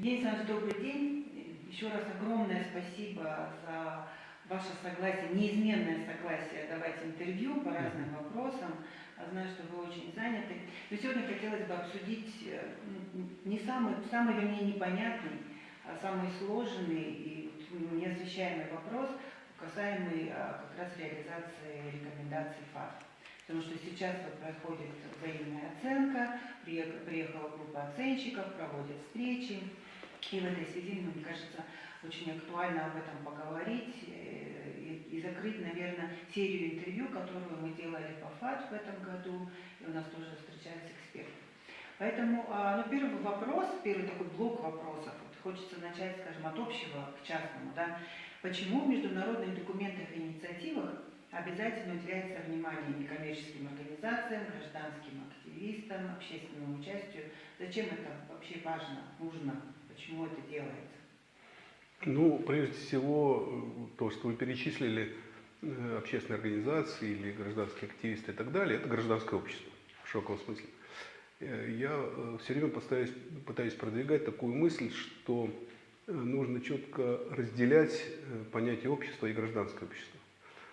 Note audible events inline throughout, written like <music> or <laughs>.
Евгений Александрович, добрый день. Еще раз огромное спасибо за ваше согласие, неизменное согласие давать интервью по разным вопросам. Знаю, что вы очень заняты. Но сегодня хотелось бы обсудить э, не самый, самый вернее, непонятный, а самый сложный и неосвещаемый вопрос, касаемый а, как раз реализации рекомендаций ФАТ. Потому что сейчас вот проходит взаимная оценка, приехала группа оценщиков, проводят встречи. И в этой связи, ну, мне кажется, очень актуально об этом поговорить э, и, и закрыть, наверное, серию интервью, которую мы делали по ФАТ в этом году, и у нас тоже встречались эксперты. Поэтому а, ну, первый вопрос, первый такой блок вопросов, вот хочется начать, скажем, от общего к частному. Да? Почему в международных документах и инициативах Обязательно уделяется внимание некоммерческим организациям, гражданским активистам, общественному участию. Зачем это вообще важно, нужно, почему это делается? Ну, прежде всего, то, что вы перечислили, э, общественные организации или гражданские активисты и так далее, это гражданское общество в широком смысле. Э, я э, все время пытаюсь, пытаюсь продвигать такую мысль, что нужно четко разделять понятие общества и гражданское общество.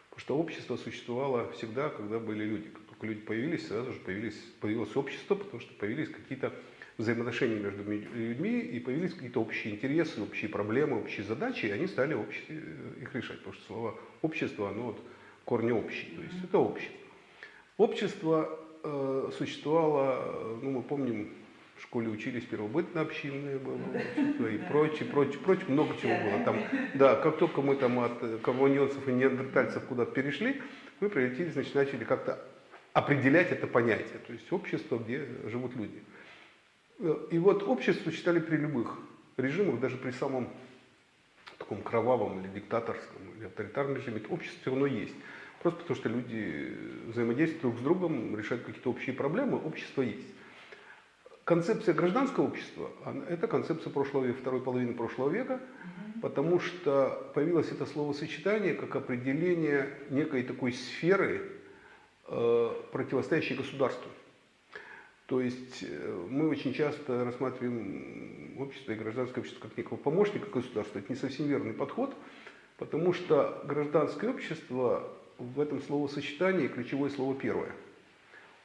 Потому что общество существовало всегда, когда были люди. Как только люди появились, сразу же появились, появилось общество, потому что появились какие-то взаимоотношения между людьми, и появились какие-то общие интересы, общие проблемы, общие задачи, и они стали общ... Э, их решать. Потому что слово общество, оно вот корни общие, то есть это общество. Общество э, существовало, ну мы помним, в школе учились первобытно-общинные было, и прочее, прочее, прочее, много чего было там. Да, как только мы там от коммунионцев и неандертальцев куда-то перешли, мы прилетели, значит, начали как-то определять это понятие, то есть общество, где живут люди. И вот общество считали при любых режимах, даже при самом таком кровавом или диктаторском, или авторитарном режиме, общество все равно есть. Просто потому что люди взаимодействуют друг с другом, решают какие-то общие проблемы, общество есть. Концепция гражданского общества – это концепция прошлого века, второй половины прошлого века, потому что появилось это словосочетание как определение некой такой сферы, э, противостоящей государству. То есть э, мы очень часто рассматриваем общество и гражданское общество как некого помощника государства. Это не совсем верный подход, потому что гражданское общество в этом словосочетании ключевое слово первое –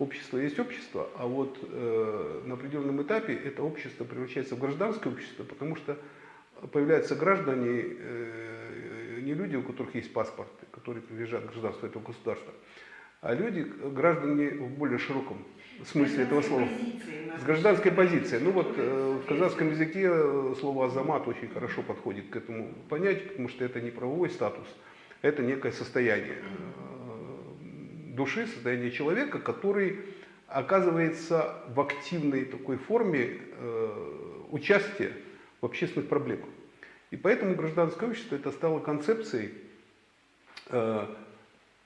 общество есть общество, а вот э, на определенном этапе это общество превращается в гражданское общество, потому что появляются граждане, э, не люди, у которых есть паспорт, которые принадлежат гражданству этого государства, а люди, граждане в более широком смысле этого слова. С гражданской позицией. Ну вот э, в казахском языке слово «азамат» очень хорошо подходит к этому понятию, потому что это не правовой статус, это некое состояние души, состояние человека, который оказывается в активной такой форме э, участия в общественных проблемах. И поэтому гражданское общество это стало концепцией э,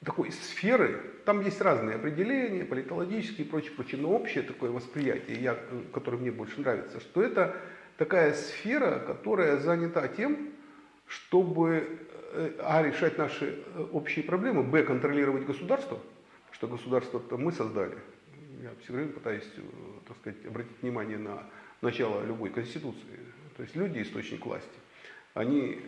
такой сферы, там есть разные определения, политологические и прочее, прочее, но общее такое восприятие, я, которое мне больше нравится, что это такая сфера, которая занята тем, чтобы э, а, решать наши э, общие проблемы, б, контролировать государство – что государство-то мы создали. Я все время пытаюсь, э, так сказать, обратить внимание на начало любой конституции. То есть люди источник власти. Они э,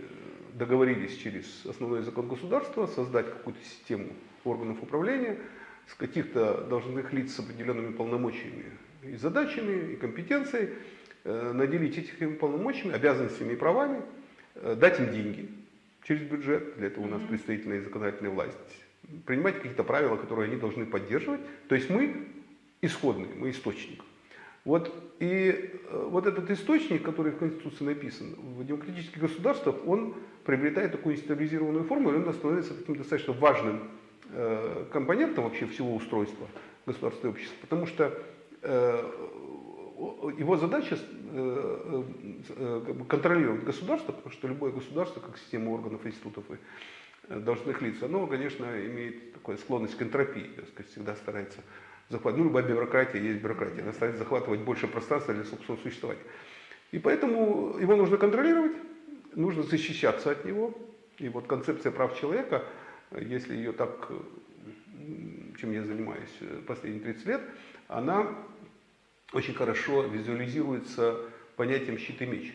договорились через основной закон государства создать какую-то систему органов управления с каких-то должностных лиц с определенными полномочиями и задачами, и компетенцией, э, наделить этими полномочиями, обязанностями и правами, дать им деньги через бюджет, для этого у нас представительная и законодательная власть, принимать какие-то правила, которые они должны поддерживать. То есть мы исходный, мы источник. Вот, и э, вот этот источник, который в Конституции написан, в демократических государствах, он приобретает такую институализированную форму, и он становится таким достаточно важным э, компонентом вообще всего устройства государства и общества, потому что э, его задача э, э, как бы контролировать государство, потому что любое государство, как система органов, институтов и должностных лиц, оно, конечно, имеет такую склонность к энтропии, так сказать, всегда старается захватывать, ну, любая бюрократия есть бюрократия, она старается захватывать больше пространства для собственного существования. И поэтому его нужно контролировать, нужно защищаться от него. И вот концепция прав человека, если ее так, чем я занимаюсь последние 30 лет, она очень хорошо визуализируется понятием щит и меч.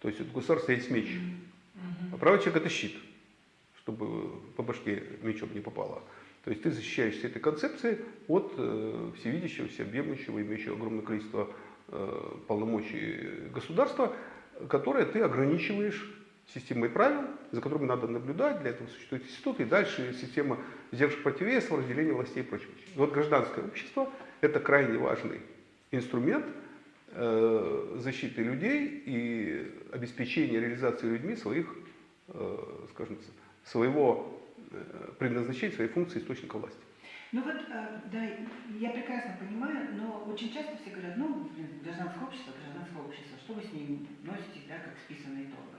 То есть у государства есть меч. А правый человек это щит, чтобы по башке мечом не попало. То есть ты защищаешься этой концепцией от э, всевидящего, всеобъемлющего, имеющего огромное количество э, полномочий государства, которое ты ограничиваешь системой правил, за которыми надо наблюдать, для этого существует институт, и дальше система сдержек противовесов, разделения властей и прочее. Вот гражданское общество – это крайне важный инструмент э, защиты людей и обеспечения реализации людьми своих, скажем, своего э, предназначения, своей функции источника власти. Ну вот, э, да, я прекрасно понимаю, но очень часто все говорят, ну, гражданское общество, гражданское общество, что вы с ним носитесь, да, как с писаной торбой.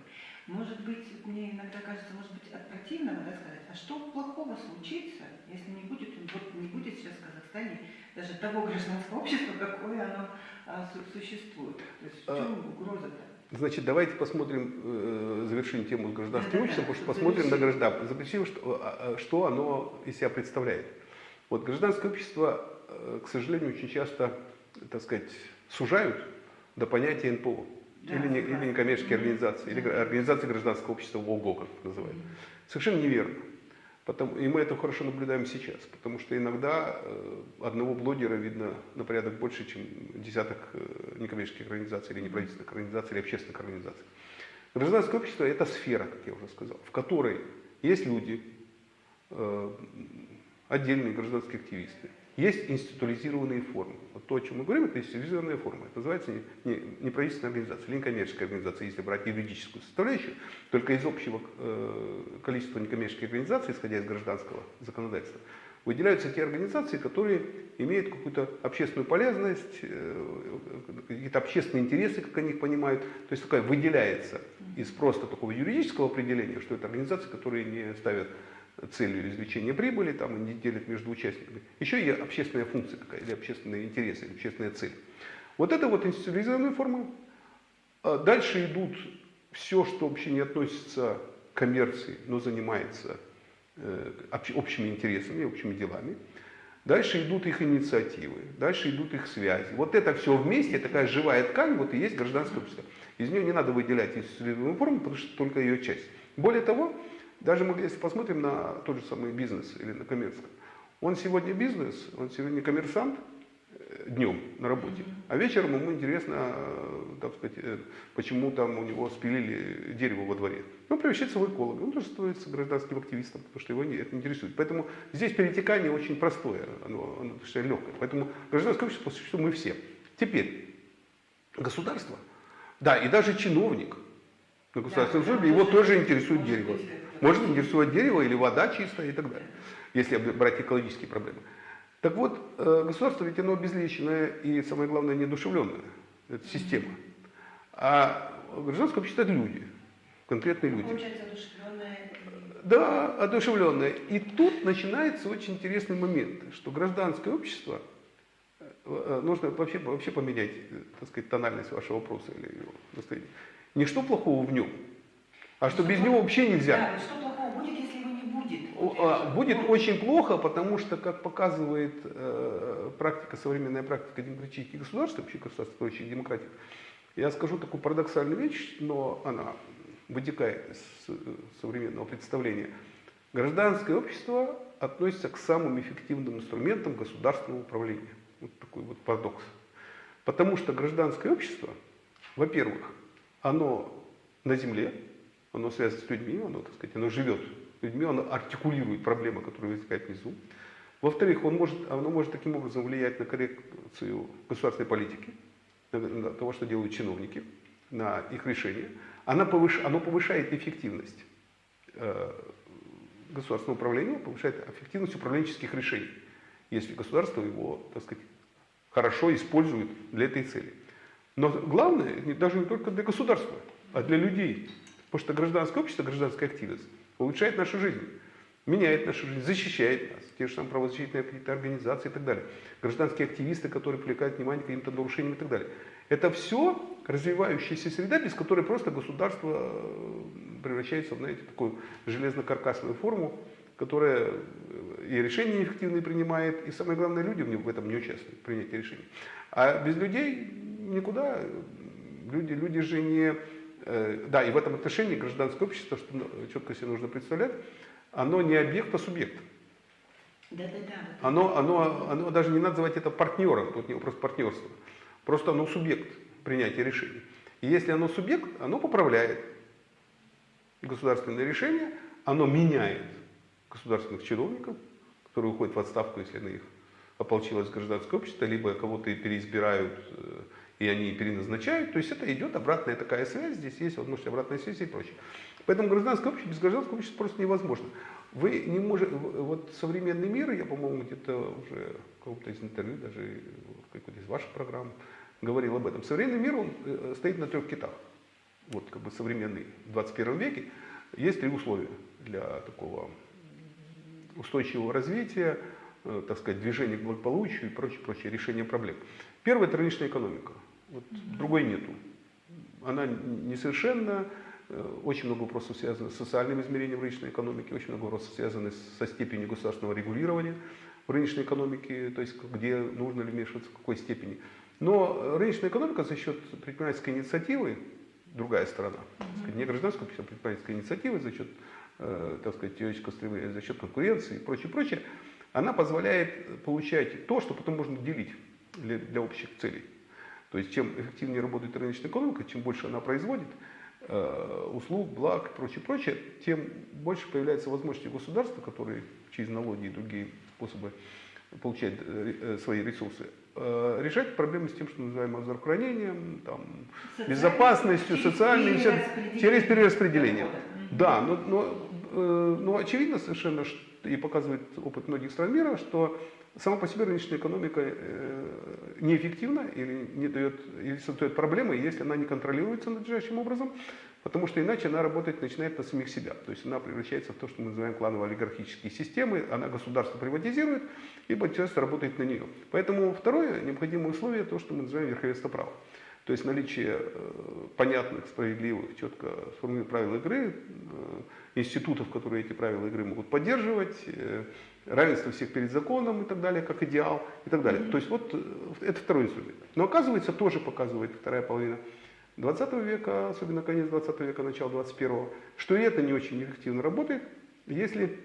Может быть, мне иногда кажется, может быть, от противного да, сказать, а что плохого случится, если не будет, вот не будет сейчас в Казахстане даже того гражданского <laughs> общества, какое оно а, существует. То есть в А, чем угроза-то? Значит, давайте посмотрим, э, завершим тему с гражданским обществом, потому что посмотрим на завершить. граждан, заключим, что, а, а, что оно из себя представляет. Вот гражданское общество, э, к сожалению, очень часто, так сказать, сужают до понятия НПО. Да, или, не, согласна. или некоммерческие организации, или Да. организации гражданского общества ВОГО, как называют. Совершенно неверно. Потому, и мы это хорошо наблюдаем сейчас, потому что иногда э, одного блогера видно на порядок больше, чем десяток э, некоммерческих организаций, или неправительственных организаций, или общественных организаций. Гражданское общество – это сфера, как я уже сказал, в которой есть люди, э, отдельные гражданские активисты, есть институализированные формы. Вот то, о чем мы говорим, это институализированная форма. Это называется не, не, неправительственная организация или некоммерческая организация, если брать юридическую составляющую. Только из общего э, количества некоммерческих организаций, исходя из гражданского законодательства, выделяются те организации, которые имеют какую-то общественную полезность, э, какие-то общественные интересы, как они их понимают. То есть такая выделяется из просто такого юридического определения, что это организации, которые не ставят целью извлечения прибыли там, и не делят между участниками. Еще и общественная функция какая, или общественные интересы, или общественная цель. Вот это вот институализированная форма. А Дальше идут все, что вообще не относится к коммерции, но занимается э, общ- общими интересами, общими делами. Дальше идут их инициативы, дальше идут их связи. Вот это все вместе, такая живая ткань, вот и есть гражданское общество. Из нее не надо выделять институциональную форму, потому что только ее часть. Более того, даже мы, если посмотрим на тот же самый бизнес или на коммерцию, он сегодня бизнес, он сегодня коммерсант э, днем на работе, а вечером ему интересно, э, так сказать, э, почему там у него спилили дерево во дворе. Он превращается в эколога, он тоже становится гражданским активистом, потому что его это интересует. Поэтому здесь перетекание очень простое, оно, оно легкое. Поэтому гражданское общество, по существу, мы все. Теперь, государство, да, и даже чиновник на государственном Да, службе, его тоже интересует дерево. Может интересовать дерево или вода чистая и так далее, если брать экологические проблемы. Так вот, э, государство ведь оно обезличенное и, самое главное, неодушевленное. Это система. А гражданское общество – это люди, конкретные люди. Получается. Да, одушевленное. И тут начинается очень интересный момент, что гражданское общество, э, э, нужно вообще, вообще поменять, так сказать, тональность вашего вопроса или его настроение. Не что плохого в нем, а что без него вообще нельзя. Да, вот что плохого будет, если его не будет? О, а, Будет очень плохо, потому что, как показывает э, практика, современная практика демократических государств, вообще государств, строящих демократию, я скажу такую парадоксальную вещь, но она вытекает из э, современного представления. Гражданское общество относится к самым эффективным инструментам государственного управления. Вот такой вот парадокс. Потому что гражданское общество, во-первых, оно на земле, оно связано с людьми, оно, так сказать, оно живет людьми, оно артикулирует проблемы, которые возникают внизу. Во-вторых, он может, оно может таким образом влиять на коррекцию государственной политики, на, на того, что делают чиновники, на их решения. Она повыш, оно повышает эффективность э, государственного управления, повышает эффективность управленческих решений, если государство его, так сказать, хорошо использует для этой цели. Но главное, даже не только для государства, а для людей. Потому что гражданское общество, гражданская активность улучшает нашу жизнь, меняет нашу жизнь, защищает нас. Те же самые правозащитные какие-то организации и так далее. Гражданские активисты, которые привлекают внимание к каким-то нарушениям и так далее. Это все развивающаяся среда, без которой просто государство э, превращается в, знаете, такую железно-каркасную форму, которая э, и решения неэффективные принимает, и самое главное, люди в этом не участвуют, в принятии решений. А без людей никуда. Люди, люди же не да, и в этом отношении гражданское общество, что ну, четко себе нужно представлять, оно не объект, а субъект. Да-да-да. вот Оно, оно, оно даже не надо называть это партнером, тут не вопрос партнерства. Просто оно субъект принятия решений. И если оно субъект, оно поправляет государственное решение, оно меняет государственных чиновников, которые уходят в отставку, если на них ополчилось гражданское общество, либо кого-то переизбирают, э, и они переназначают. То есть это идет обратная такая связь, здесь есть возможность обратной связи и прочее. Поэтому гражданское общество, без гражданского общества просто невозможно. Вы не можете, вот современный мир, я, по-моему, где-то уже в каком-то из интервью, даже в какой-то из ваших программ говорил об этом. Современный мир, он э, стоит на трех китах. Вот как бы современный в 21 веке. Есть три условия для такого устойчивого развития, э, так сказать, движения к благополучию и прочее, прочее, решение проблем. Первое – это рыночная экономика. Вот другой нету. Она несовершенна, э, очень много вопросов связано с социальным измерением рыночной экономики, очень много вопросов связаны со степенью государственного регулирования в рыночной экономике, то есть где нужно ли вмешиваться, в какой степени. Но рыночная экономика за счет предпринимательской инициативы, другая сторона, сказать, не гражданского общества, а предпринимательской инициативы, за счет, э, так сказать, теоретического стремления, за счет конкуренции и прочее, прочее, она позволяет получать то, что потом можно делить для, для общих целей. То есть чем эффективнее работает рыночная экономика, чем больше она производит э, услуг, благ и прочее, прочее, тем больше появляется возможности государства, которые через налоги и другие способы получают э, э, свои ресурсы, э, решать проблемы с тем, что называем здравоохранением, там, Социальный- безопасностью, через социальным, всем- перераспределение через перераспределение. Да, но, но, э, но очевидно совершенно, и показывает опыт многих стран мира, что сама по себе рыночная экономика э, неэффективна или не дает, или создает проблемы, если она не контролируется надлежащим образом, потому что иначе она работать начинает на самих себя. То есть она превращается в то, что мы называем кланово-олигархические системы, она государство приватизирует, и государство работает на нее. Поэтому второе необходимое условие то, что мы называем верховенство права. То есть наличие э, понятных, справедливых, четко сформированных правил игры, институтов, которые эти правила игры могут поддерживать, э, равенство всех перед законом и так далее, как идеал и так далее. То есть вот э, это второй инструмент. Но оказывается, тоже показывает вторая половина 20 века, особенно конец 20 века, начало 21, что и это не очень эффективно работает, если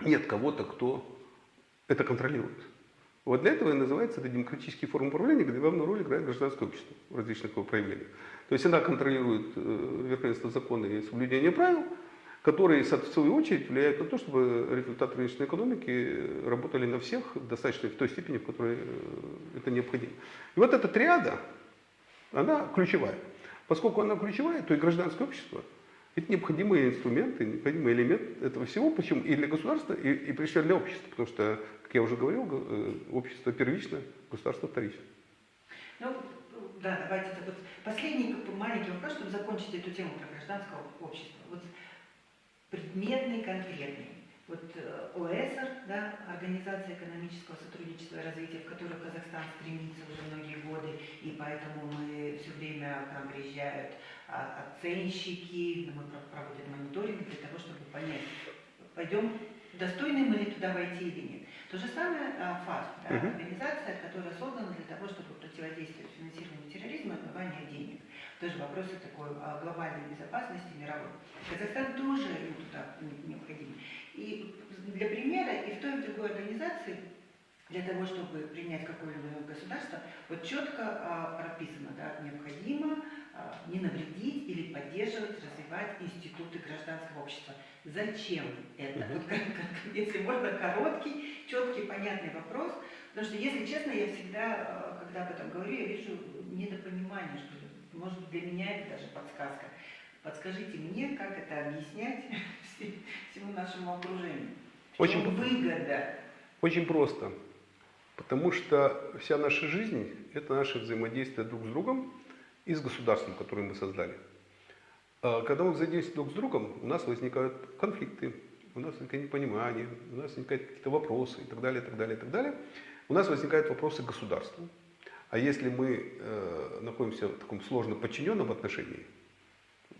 нет кого-то, кто это контролирует. Вот для этого и называется это демократические формы управления, где главную роль играет гражданское общество в различных его проявлениях. То есть она контролирует э, верховенство закона и соблюдение правил, которые, в свою очередь, влияют на то, чтобы результаты рыночной экономики э, работали на всех в достаточной, в той степени, в которой э, это необходимо. И вот эта триада, она ключевая. Поскольку она ключевая, то и гражданское общество – это необходимый инструмент, и необходимый элемент этого всего, почему и для государства, и, и прежде для общества. Потому что, как я уже говорил, го- э, общество первично, государство вторично. Ну, да, давайте вот последний маленький вопрос, чтобы закончить эту тему про гражданское общество. Вот предметный, конкретный. Вот э, ОЭСР, да, Организация экономического сотрудничества и развития, в которую Казахстан стремится уже многие годы, и поэтому мы все время к нам приезжают а, оценщики, мы про- проводим мониторинг для того, чтобы понять, пойдем, достойны мы ли туда войти или нет. То же самое а, ФАС, да, организация, которая создана для того, чтобы противодействовать финансированию терроризма и отмыванию денег. Тоже вопросы такой а, глобальной безопасности мировой. Казахстан тоже ему туда не- необходим. И для примера и в той, и в другой организации для того, чтобы принять какое-либо государство, вот четко а, прописано, да, необходимо а, не навредить или поддерживать, развивать институты гражданского общества. Зачем это? Вот как- как- если можно, короткий, четкий, понятный вопрос. Потому что, если честно, я всегда, а, когда об этом говорю, я вижу недопонимание, что. Может быть, для меня это даже подсказка. Подскажите мне, как это объяснять <laughs> все- всему нашему окружению. Очень выгода. Очень просто. Потому что вся наша жизнь – это наше взаимодействие друг с другом и с государством, которое мы создали. А Когда мы взаимодействуем друг с другом, у нас возникают конфликты, у нас возникает непонимание, у нас возникают какие-то вопросы и так далее, и так далее, и так далее. У нас возникают вопросы к государству. А если мы э, находимся в таком сложно подчиненном отношении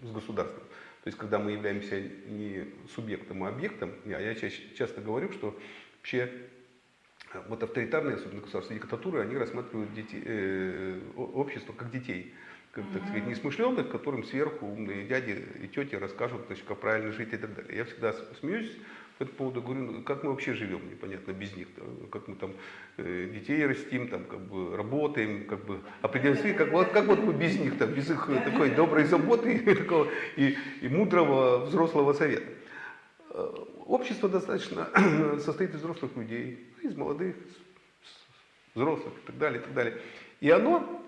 с государством, то есть когда мы являемся не субъектом, а объектом, а я чаще- часто говорю, что вообще э, вот авторитарные, особенно государства, диктатуры, они рассматривают дети- э, общество как детей, как, так сказать, несмышленных, которым сверху умные дяди и тети расскажут, значит, как правильно жить и так далее. Я всегда смеюсь по этому поводу, говорю, ну, как мы вообще живем, непонятно, без них, да, как мы там э, детей растим, там, как бы работаем, как бы определяем свои, как, вот, как вот мы без них, там, без их э, такой доброй заботы и, <laughs> такого, и, и мудрого взрослого совета. Э, Общество достаточно <clears throat> состоит из взрослых людей, из молодых, взрослых и так далее, и так далее. И оно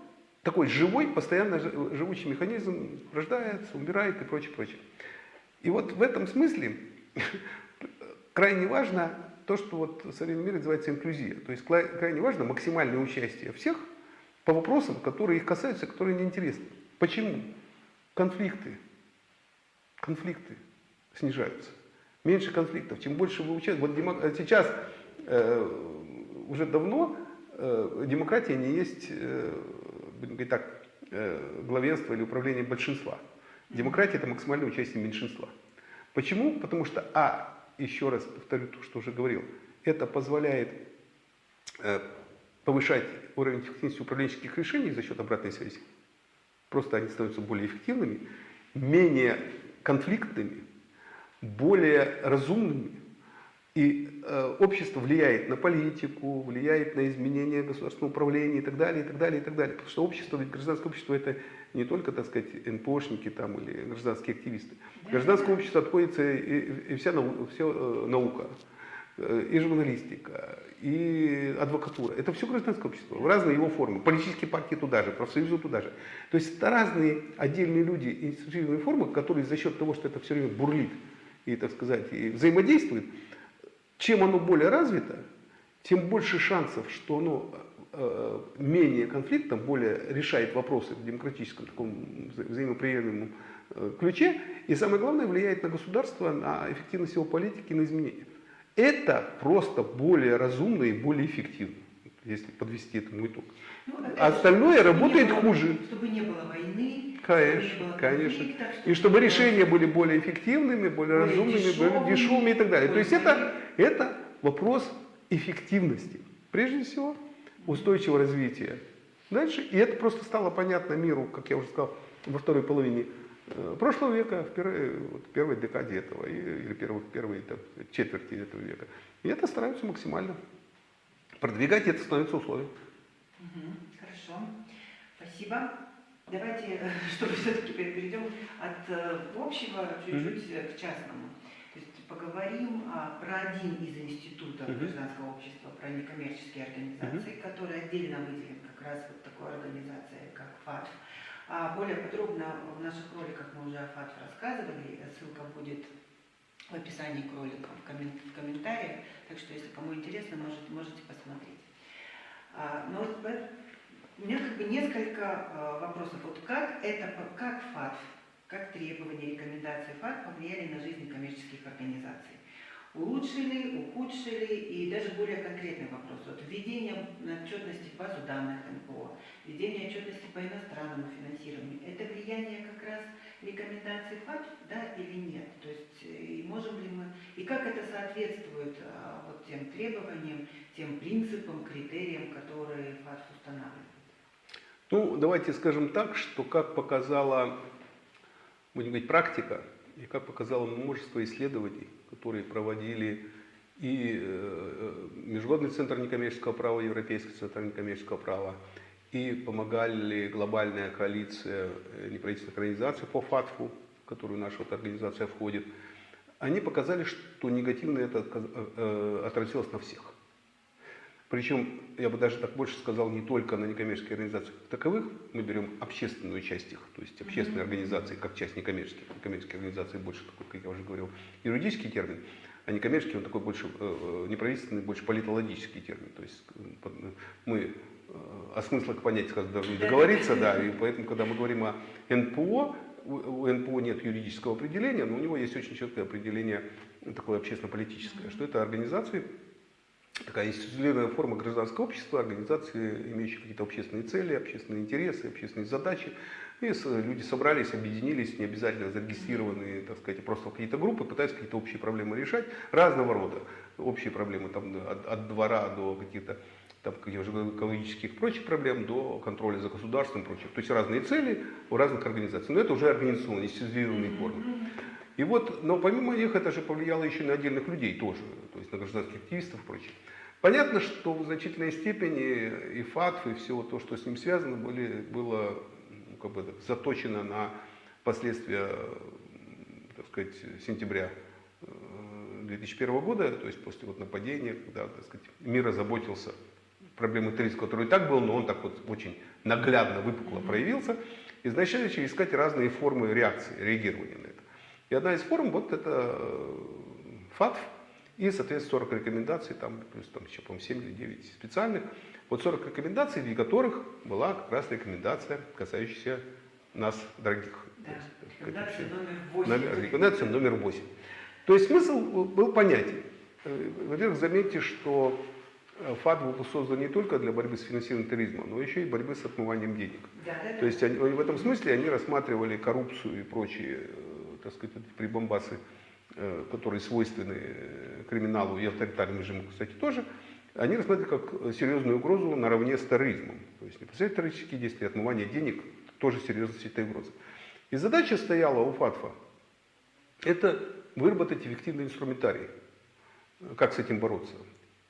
такой живой, постоянно жи- живучий механизм рождается, умирает и прочее, прочее. И вот в этом смысле крайне важно то, что вот в современном мире называется инклюзия. То есть крайне важно максимальное участие всех по вопросам, которые их касаются, которые неинтересны. Почему? Конфликты. Конфликты снижаются. Меньше конфликтов. Чем больше вы участвуете. Вот демо- э, сейчас э, уже давно э, демократия не есть, э, будем говорить так, э, главенство или управление большинства. Демократия это максимальное участие меньшинства. Почему? Потому что, а, еще раз повторю то, что уже говорил, это позволяет э, повышать уровень эффективности управленческих решений за счет обратной связи. Просто они становятся более эффективными, менее конфликтными, более разумными. И э, общество влияет на политику, влияет на изменения государственного управления и так далее, и так далее, и так далее. Потому что общество, ведь гражданское общество это не только, так сказать, НПОшники там или гражданские активисты. Да, Гражданское да. общество отходится и, и вся нау- все, э, наука, э, и журналистика, и адвокатура. Это все гражданское общество в разные его формы. Политические партии туда же, профсоюзы туда же. То есть это разные отдельные люди, институциональные формы, которые за счет того, что это все время бурлит и, так сказать, и взаимодействует, чем оно более развито, тем больше шансов, что оно э, менее конфликтно, более решает вопросы в демократическом таком вза- взаимоприемлемом э, ключе, и самое главное, влияет на государство, на эффективность его политики, на изменения. Это просто более разумно и более эффективно, если подвести этому итог. Ну, остальное чтобы работает было- хуже. Чтобы не было войны, Конечно, чтобы не было конечно. конфликтов, И чтобы решения были более эффективными, более, Более разумными, более дешевыми, дешевыми и так далее. То есть это, это вопрос эффективности. Прежде всего, устойчивого развития. Дальше, и это просто стало понятно миру, как я уже сказал, во второй половине э, прошлого века, в первой, вот, первой декаде этого, или первой, первой там, четверти этого века. И это стараются максимально продвигать, и это становится условием. Хорошо, спасибо. Давайте, э, <laughs> чтобы все-таки перейдем от э, общего чуть-чуть э, к частному. Поговорим а, про один из институтов Мгм. гражданского общества, про некоммерческие организации, который отдельно выделен как раз вот такой организацией, как ФАТФ. А более подробно в наших роликах мы уже о ФАТФ рассказывали, ссылка будет в описании к роликам, в, коммен- в комментариях, так что если кому интересно, может, можете посмотреть. А, Но вот э, у меня как бы несколько э, вопросов. Вот как это, как ФАТФ, как требования, рекомендации ФАТФ повлияли на жизнь коммерческих организаций? Улучшили, ухудшили и даже более конкретный вопрос. Вот введение отчетности в базу данных НПО, введение отчетности по иностранному финансированию. Это влияние как раз рекомендаций ФАТФ, да или нет? То есть э, и можем ли мы, и как это соответствует а, вот тем требованиям, тем принципам, критериям, которые ФАТФ устанавливает? Ну, давайте скажем так, что как показала, будем говорить, практика, и как показало множество исследований, которые проводили и э, Международный центр некоммерческого права, Европейский центр некоммерческого права, и помогали глобальная коалиция э, неправительственных организаций по ФАТФу, в которую наша вот организация входит, они показали, что негативно это э, отразилось на всех. Причем, я бы даже так больше сказал, не только на некоммерческие организации как таковых, мы берем общественную часть их, то есть общественные организации, как часть некоммерческих. Некоммерческие организации больше такой, как я уже говорил, юридический термин, а некоммерческий он такой больше э, э, неправительственный, больше политологический термин. То есть э, э, мы о смыслах понятий скажем, должны договориться, да, и поэтому, когда мы говорим о НПО, у НПО нет юридического определения, но у него есть очень четкое определение такое общественно-политическое, что это организации, такая институциональная форма гражданского общества, организации, имеющие какие-то общественные цели, общественные интересы, общественные задачи. И люди собрались, объединились, не обязательно зарегистрированные, так сказать, просто какие-то группы, пытаются какие-то общие проблемы решать, разного рода общие проблемы, там, от, от двора до каких-то там, как я уже говорил, экологических и прочих проблем до контроля за государством и прочих. То есть разные цели у разных организаций. Но это уже организационные, естественные формы. И вот, но помимо них это же повлияло еще на отдельных людей тоже, то есть на гражданских активистов и прочих. Понятно, что в значительной степени и ФАТФ, и все то, что с ним связано, были, было ну, как бы, заточено на последствия, так сказать, сентября э, 2001 года, то есть после вот нападения, когда, так сказать, мир озаботился проблемой терроризма, который и так был, но он так вот очень наглядно, выпукло проявился, и начали искать разные формы реакции, реагирования на это. И одна из форм, вот это э, ФАТФ, и, соответственно, 40 рекомендаций, там, плюс там еще, по-моему, 7 или 9 специальных. Вот 40 рекомендаций, в которых была как раз рекомендация, касающаяся нас, дорогих. Да. Есть, Рекомендация номер вообще- 8. номер- Рекомендация номер 8. То есть смысл был понятен. Э, Во-первых, заметьте, что э, ФАТ был создан не только для борьбы с финансированием терроризма, но еще и борьбы с отмыванием денег. Да, да, да. То есть они- в этом смысле они рассматривали коррупцию и прочие, э, так сказать, эти прибамбасы, э, которые свойственны э, криминалу и авторитарным режиму, кстати, тоже, они рассматривали как э, серьезную угрозу наравне с терроризмом. То есть непосредственно террористические действия, отмывание денег тоже серьезность этой угрозы. И задача стояла у ФАТФа это выработать эффективный инструментарий, как с этим бороться.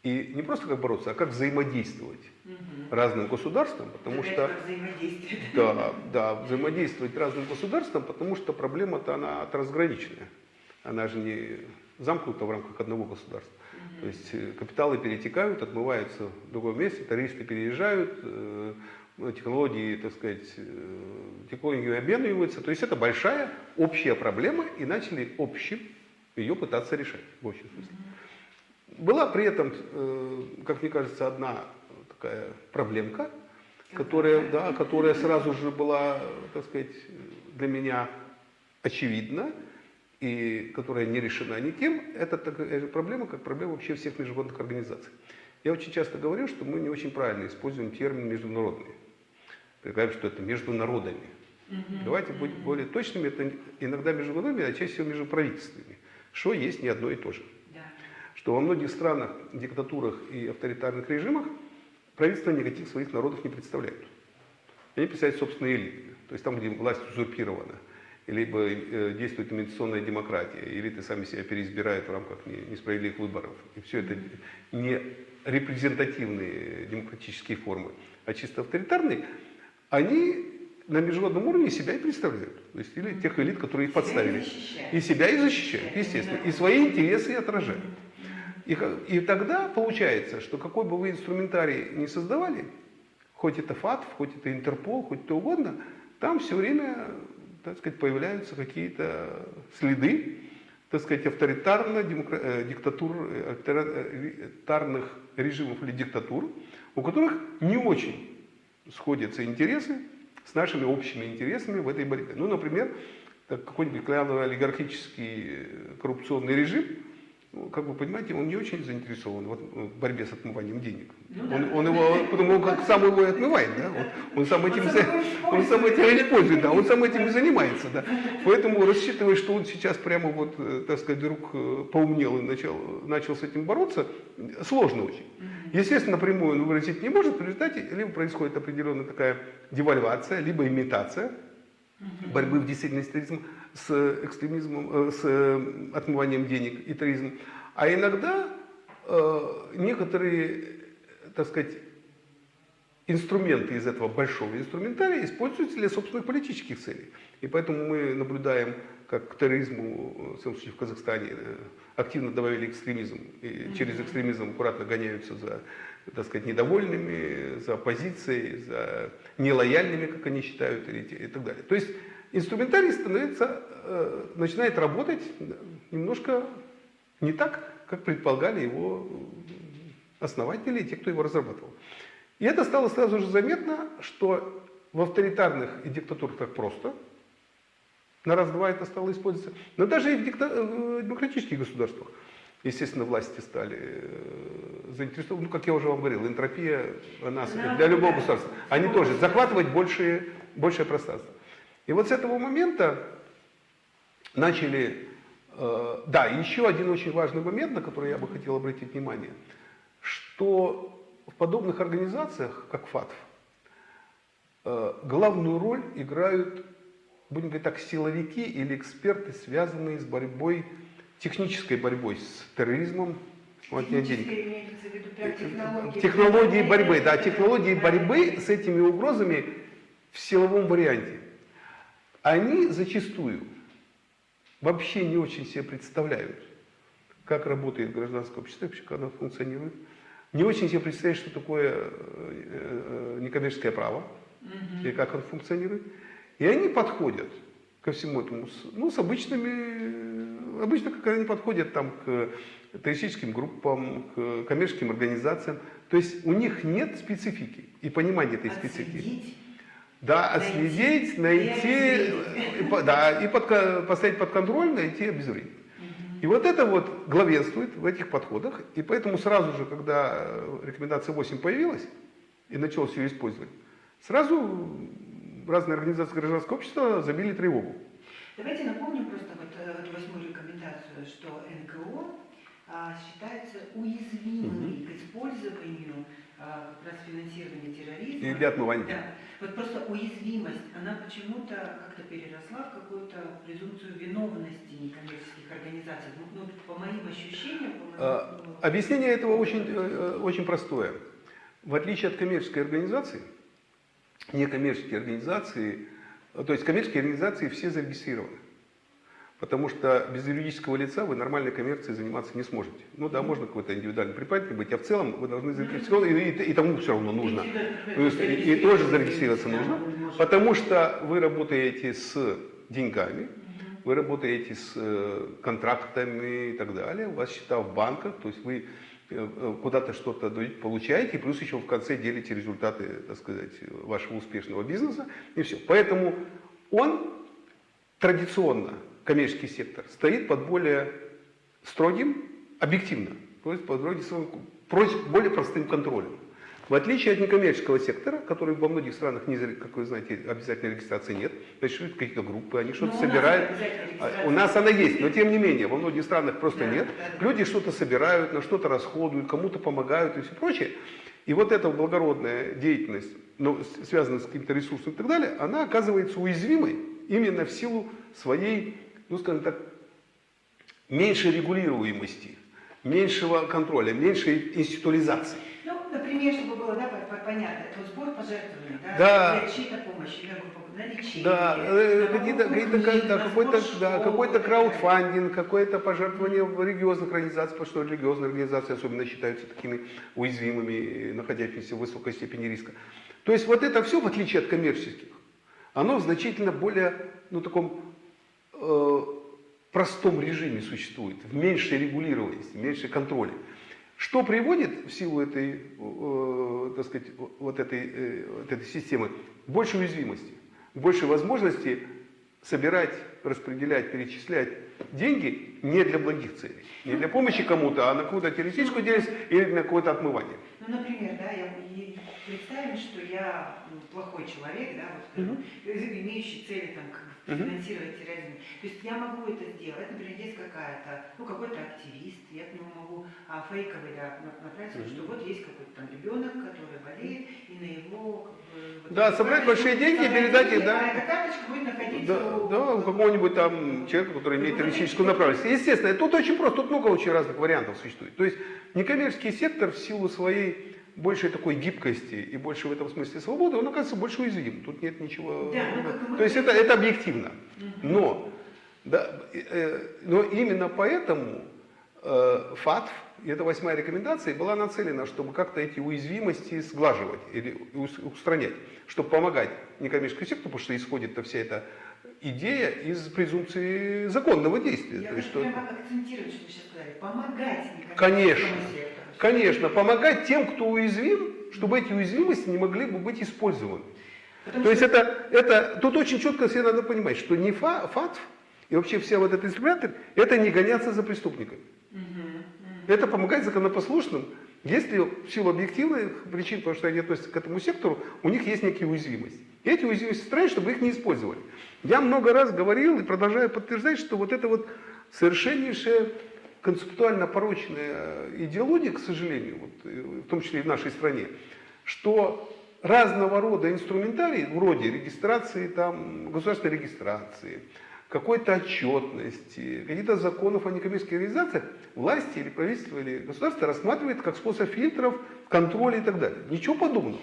И не просто как бороться, а как взаимодействовать Мгм. разным государствам, потому Опять что да, да, взаимодействовать разным государствам, потому что проблема-то она трансграничная. Она же не замкнута в рамках одного государства. То есть э, капиталы перетекают, отмываются в другое место, туристы переезжают, э, ну, технологии, так сказать, э, технологии обмениваются. То есть это большая общая проблема, и начали общим ее пытаться решать в общем смысле. Была при этом, э, как мне кажется, одна такая проблемка, которая, да, которая сразу же была, так сказать, для меня очевидна и которая не решена никем, это такая же проблема, как проблема вообще всех международных организаций. Я очень часто говорю, что мы не очень правильно используем термин международный. Предполагаем, что это между народами. Мгм. Давайте быть более точными, это иногда между народами, а чаще всего между правительствами. Что есть не одно и то же Да. Что во многих странах, диктатурах и авторитарных режимах правительства никаких своих народов не представляют. Они представляют собственные элиты. То есть там, где власть узурпирована, либо э, действует имитационная демократия, элиты сами себя переизбирают в рамках не- несправедливых выборов. И все это не репрезентативные демократические формы, а чисто авторитарные, они на международном уровне себя и представляют. То есть или тех элит, которые их подставили. И себя и защищают, естественно. И свои интересы и отражают. И, и тогда получается, что какой бы вы инструментарий ни создавали, хоть это ФАТФ, хоть это Интерпол, хоть кто угодно, там все время, так сказать, появляются какие-то следы, так сказать, авторитарно демокра- э, диктатур, э, авторитарных режимов или диктатур, у которых не очень сходятся интересы с нашими общими интересами в этой борьбе. Ну, например, какой-нибудь клановый олигархический э, коррупционный режим, как вы понимаете, он не очень заинтересован в от- в борьбе с отмыванием денег. Ну да. он, он его, потому как сам его и отмывает, да? Он, он сам этим, Он за- он сам этим использует. и да, он сам этим и занимается, да. Поэтому рассчитывая, что он сейчас прямо вот, э, так сказать, вдруг э, поумнел и начал, начал с этим бороться, э, сложно очень. Естественно, напрямую он выразить не может, в результате либо происходит определенная такая девальвация, либо имитация борьбы в действительности с терроризмом, с экстремизмом, э, с э, отмыванием денег и терроризмом. А иногда э, некоторые, так сказать, инструменты из этого большого инструментария используются для собственных политических целей. И поэтому мы наблюдаем, как к терроризму, в случае в Казахстане, активно добавили экстремизм. И через экстремизм аккуратно гоняются за, так сказать, недовольными, за оппозицией, за нелояльными, как они считают, и так далее. То есть инструментарий становится, э, начинает работать немножко не так, как предполагали его основатели и те, кто его разрабатывал. И это стало сразу же заметно, что в авторитарных и диктатурах так просто, на раз-два это стало использоваться, но даже и в э, демократических государствах, естественно, власти стали э, заинтересованы, ну, как я уже вам говорил, энтропия, она для любого да, государства, они любого тоже захватывать большее, большее пространство. И вот с этого момента начали... э, да, еще один очень важный момент, на который я бы хотел обратить внимание, что в подобных организациях, как ФАТФ, э, главную роль играют, будем говорить так, силовики или эксперты, связанные с борьбой, технической борьбой с терроризмом, вот я денег. Технологии. Технологии борьбы, да, технологии борьбы с этими угрозами в силовом варианте. Они зачастую вообще не очень себе представляют, как работает гражданское общество, вообще как оно функционирует. Не очень себе представляют, что такое э, э, некоммерческое право и как оно функционирует. И они подходят ко всему этому ну, с обычными, обычно как они подходят там к террористическим группам, к коммерческим организациям. То есть у них нет специфики и понимания этой специфики. Отследить. Да, Найти отследить, и найти, и да, и под- поставить под контроль, найти, обезвредить. И вот это вот главенствует в этих подходах, и поэтому сразу же, когда э, рекомендация 8 появилась, и началось ее использовать, сразу разные организации гражданского общества забили тревогу. Давайте напомним просто вот э, эту восьмую рекомендацию, что НКО а, считается уязвимыми к использованию а, как раз финансирования терроризма. И для отмывания. Да. Вот просто уязвимость, она почему-то как-то переросла в какую-то презумпцию виновности некоммерческих организаций. Ну, ну, по моим ощущениям, по моему... А, Объяснение этого очень, э, э, очень простое. В отличие от коммерческой организации, некоммерческие организации, э, то есть коммерческие организации все зарегистрированы. Потому что без юридического лица вы нормальной коммерцией заниматься не сможете. Ну да, можно какой-то индивидуальный предприниматель быть, а в целом вы должны зарегистрироваться, и, и- и тому все равно нужно. То есть и, и тоже зарегистрироваться нужно, потому что вы работаете с деньгами, вы работаете с э, контрактами и так далее, у вас счета в банках, то есть вы куда-то что-то получаете, плюс еще в конце делите результаты, так сказать, вашего успешного бизнеса, и все. Поэтому он традиционно, коммерческий сектор, стоит под более строгим, объективно, то есть под более простым контролем. В отличие от некоммерческого сектора, который во многих странах, не, как вы знаете, обязательной регистрации нет, существуют какие-то группы, они что-то Ну, собирают. А, У нас она есть, но тем не менее, во многих странах просто Да, нет. да, да. Люди что-то собирают, на что-то расходуют, кому-то помогают и все прочее. И вот эта благородная деятельность, ну, с- связанная с каким-то ресурсом и так далее, она оказывается уязвимой именно в силу своей, ну скажем так, меньшей регулируемости, меньшего контроля, меньшей институализации. Ну, например, чтобы было да, по- по- понятно, это вот сбор пожертвований, да, Да. для чьей-то помощи, для на лечение, Да, какие-то, какие-то, какой-то, сбор да, какой-то далее. краудфандинг, какое-то пожертвование в религиозных организациях, потому что религиозные организации особенно считаются такими уязвимыми, э, находящимися в высокой степени риска. То есть вот это все, в отличие от коммерческих, оно в значительно более, ну, таком э, простом режиме существует, в меньшей регулированности, в меньшей контроле. Что приводит в силу этой, э, так сказать, вот этой, э, вот этой системы к большей уязвимости, к большей возможности собирать, распределять, перечислять деньги не для благих целей, не для помощи кому-то, а на какую-то террористическую деятельность или на какое-то отмывание. Ну, например, да, я, представим, что я ну, плохой человек, да, вот, скажем, имеющий цели там. Финансировать терроризм. То есть я могу это сделать, например, есть какая-то, ну, какой-то активист, я к нему могу а, фейковый, да, на- направить, что вот есть какой-то там ребенок, который болеет, и на его, как бы, вот Да, собрать большие деньги, собрать передать их, да. А эта карточка будет находиться Да, у, да, у какого-нибудь там человека, который имеет террористическую направленность. Естественно, тут очень просто, тут много очень разных вариантов существует. То есть некоммерческий сектор в силу своей большей такой гибкости и больше в этом смысле свободы, он оказывается больше уязвим. Тут нет ничего. Да, ну, То есть это, это объективно. Но, да, э, но именно поэтому э, ФАТФ, и это восьмая рекомендация, была нацелена, чтобы как-то эти уязвимости сглаживать или ус- устранять, чтобы помогать некоммерческому сектору, потому что исходит вся эта идея из презумпции законного действия. Я То есть, хочу что- прямо акцентировать, что вы сейчас сказали, помогать Конечно. сектору. Конечно, помогать тем, кто уязвим, чтобы эти уязвимости не могли бы быть использованы. Потому То есть это, это, тут очень четко себе надо понимать, что не фа, ФАТФ и вообще вся вот эта инструмент, это не гоняться за преступниками. Мгм, мгм. Это помогать законопослушным, если в силу объективных причин, потому что они относятся к этому сектору, у них есть некие уязвимости. И эти уязвимости устранить, чтобы их не использовали. Я много раз говорил и продолжаю подтверждать, что вот это вот совершеннейшая концептуально порочная идеология, к сожалению, вот, э, в том числе и в нашей стране, что разного рода инструментарий, вроде регистрации, там, государственной регистрации, какой-то отчетности, каких-то законов о некоммерческих организациях, власти или правительство или государство рассматривает как способ фильтров, контроля и так далее. Ничего подобного.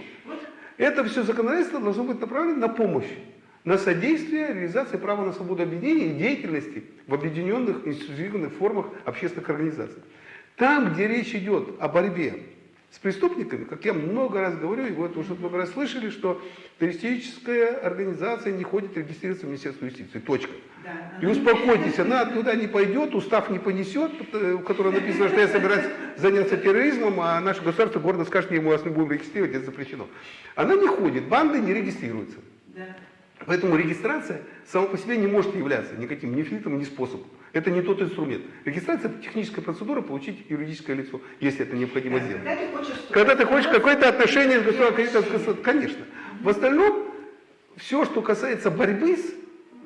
Это все законодательство должно быть направлено на помощь, на содействие реализации права на свободу объединения и деятельности в объединенных институциональных формах общественных организаций. Там, где речь идет о борьбе с преступниками, как я много раз говорю, и вы это уже много раз слышали, что террористическая организация не ходит регистрироваться в Министерство юстиции. Точка. Да, И успокойтесь, она туда не пойдет, устав не понесет, э, в котором написано, что я собираюсь заняться терроризмом, а наше государство гордо скажет, не, мы вас не будем регистрировать, это запрещено. Она не ходит, банды не регистрируются. Да. Поэтому регистрация сама по себе не может являться никаким ни фильтром, ни способом. Это не тот инструмент. Регистрация – это техническая процедура получить юридическое лицо, если это необходимо сделать. Когда ты хочешь Когда ты хочешь какое-то отношение с государством, конечно. В остальном, все, что касается борьбы с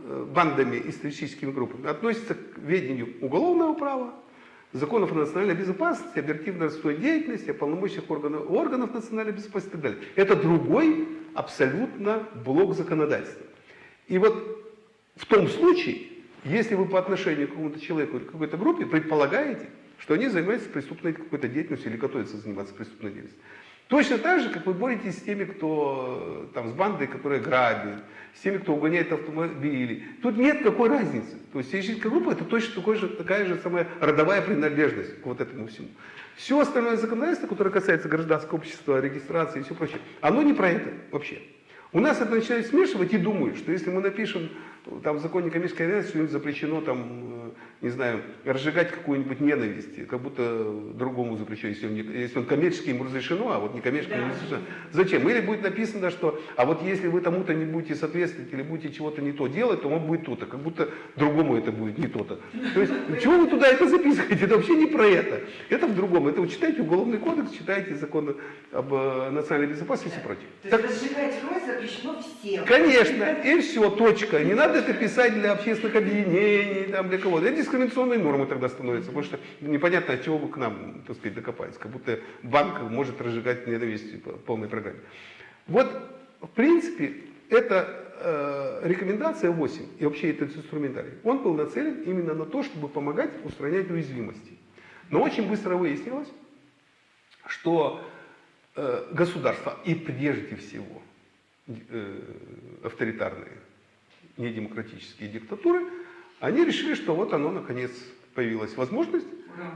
э, бандами и террористическими группами, относится к ведению уголовного права, законов о национальной безопасности, оперативно-розыскной деятельности, о полномочиях органов, органов национальной безопасности и так далее. Это другой абсолютно блок законодательства. И вот в том случае, если вы по отношению к какому-то человеку или какой-то группе предполагаете, что они занимаются преступной какой-то деятельностью или готовятся заниматься преступной деятельностью. Точно так же, как вы боретесь с теми, кто э, там с бандой, которая грабит, с теми, кто угоняет автомобили. Тут нет какой разницы. То есть террористическая группа это точно такой же, такая же самая родовая принадлежность к вот этому всему. Все остальное законодательство, которое касается гражданского общества, регистрации и все прочее, оно не про это вообще. У нас это начинают смешивать и думают, что если мы напишем там, в законе коммерческой организации, что-нибудь запрещено, там, э, не знаю, разжигать какую-нибудь ненависть, как будто другому запрещено, если он, не- если он коммерческий, ему разрешено, а вот некоммерческий Да. не разрешено. Зачем? Или будет написано, что, а вот если вы тому-то не будете соответствовать или будете чего-то не то делать, то он будет то-то, как будто другому это будет не то-то. То есть, <laughs> чего вы туда это записываете? Это вообще не про это. Это в другом. Это вы читаете Уголовный кодекс, читаете закон об э, национальной безопасности и прочее. То Так есть разжигать кровь запрещено всем. Конечно, и все, точка. Не надо это писать для общественных объединений, там, для кого-то. Это дискриминационные нормы тогда становятся, потому что непонятно, от чего вы к нам, так сказать, докопались. Как будто банк может разжигать ненависть по полной программе. Вот, в принципе, эта э, рекомендация 8 и вообще этот инструментарий, он был нацелен именно на то, чтобы помогать устранять уязвимости. Но очень быстро выяснилось, что э, государства и прежде всего э, авторитарные, недемократические диктатуры, они решили, что вот оно наконец появилась возможность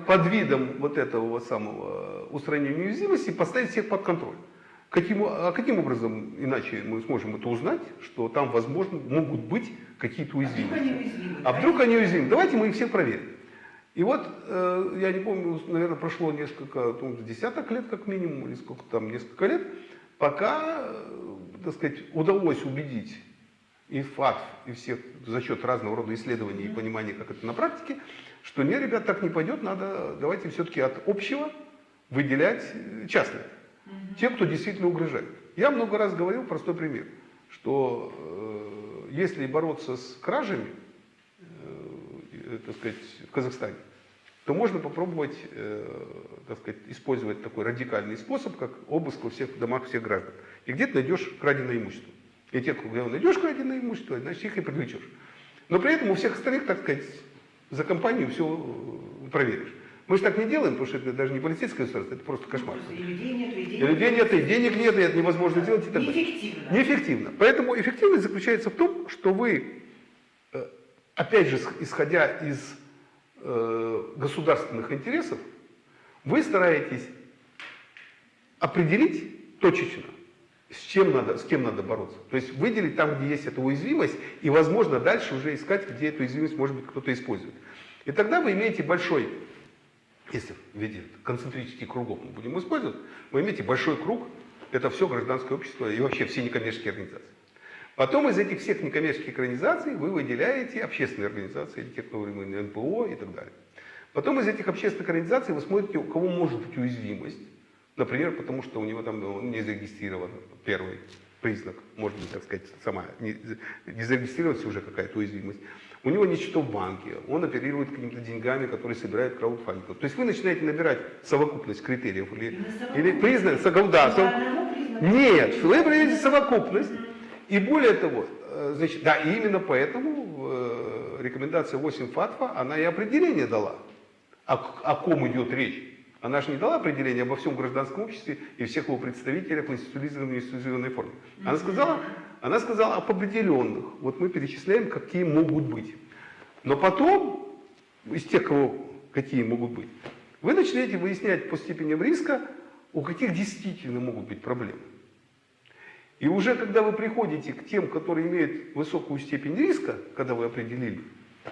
под видом вот этого вот самого устранения уязвимости поставить всех под контроль. Каким, а каким образом иначе мы сможем это узнать, что там, возможно, могут быть какие-то А уязвимости? А вдруг они уязвимы? Давайте мы их всех проверим. И вот, э, я не помню, наверное, прошло несколько, ну, десяток лет как минимум, или сколько там, несколько лет, пока, э, так сказать, удалось убедить и ФАТФ, и всех за счет разного рода исследований и понимания, как это на практике, что нет, ребят, так не пойдет, надо, давайте все-таки от общего выделять э, частное. Те, кто действительно угрожает. Я много раз говорил простой пример, что э, если бороться с кражами, э, так сказать, в Казахстане, то можно попробовать, э, так сказать, использовать такой радикальный способ, как обыск во всех домах всех граждан. И где ты найдешь краденое имущество. И те, когда найдешь краденое имущество, значит их и привлечешь. Но при этом у всех остальных, так сказать, за компанию все проверишь. Мы же так не делаем, потому что это даже не полицейское государство, это просто кошмар. И людей нет, и денег И людей нет, и денег нет, и это невозможно сделать и так далее. Неэффективно. Неэффективно. Поэтому эффективность заключается в том, что вы, э, опять же, исходя из э, государственных интересов, вы стараетесь определить точечно, с чем надо, с кем надо бороться. То есть выделить там, где есть эта уязвимость, и, возможно, дальше уже искать, где эту уязвимость, может быть, кто-то использует. И тогда вы имеете большой, если в виде концентрических кругов мы будем использовать, вы имеете большой круг, это все гражданское общество и вообще все некоммерческие организации. Потом из этих всех некоммерческих организаций вы выделяете общественные организации, или НПО и так далее. Потом из этих общественных организаций вы смотрите, у кого может быть уязвимость. Например, потому что у него там он не зарегистрирован, первый признак, может быть, так сказать, сама, не, не зарегистрировалась уже какая-то уязвимость. у него счетов в банке, он оперирует какими-то деньгами, которые собирает краудфандинг. То есть вы начинаете набирать совокупность критериев или, или признак, да, сов-. Нет, вы определяете совокупность. И более того, э, значит, да, и именно поэтому э, рекомендация 8 ФАТФа, она и определение дала, о, о ком идет речь. Она же не дала определение обо всем гражданском обществе и всех его представителях в институционализированной институционной форме. Она сказала, она сказала об определенных. Вот мы перечисляем, какие могут быть. Но потом, из тех, кого, какие могут быть, вы начинаете выяснять по степеням риска, у каких действительно могут быть проблемы. И уже когда вы приходите к тем, которые имеют высокую степень риска, когда вы определили,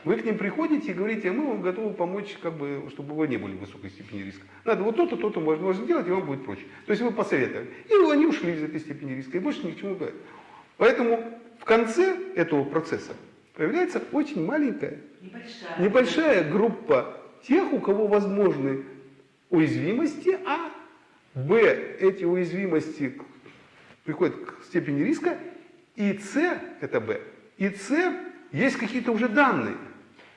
вы к ним приходите и говорите, а мы вам готовы помочь, как бы, чтобы вы не были в высокой степени риска. Надо вот то-то, то-то можно, можно делать, и вам будет проще. То есть вы посоветовали. И они ушли из этой степени риска, и больше ни к чему говорят. Поэтому в конце этого процесса появляется очень маленькая, Небольшая. небольшая группа тех, у кого возможны уязвимости, а, б, эти уязвимости приходят к степени риска, и С, это Б, и С, есть какие-то уже данные,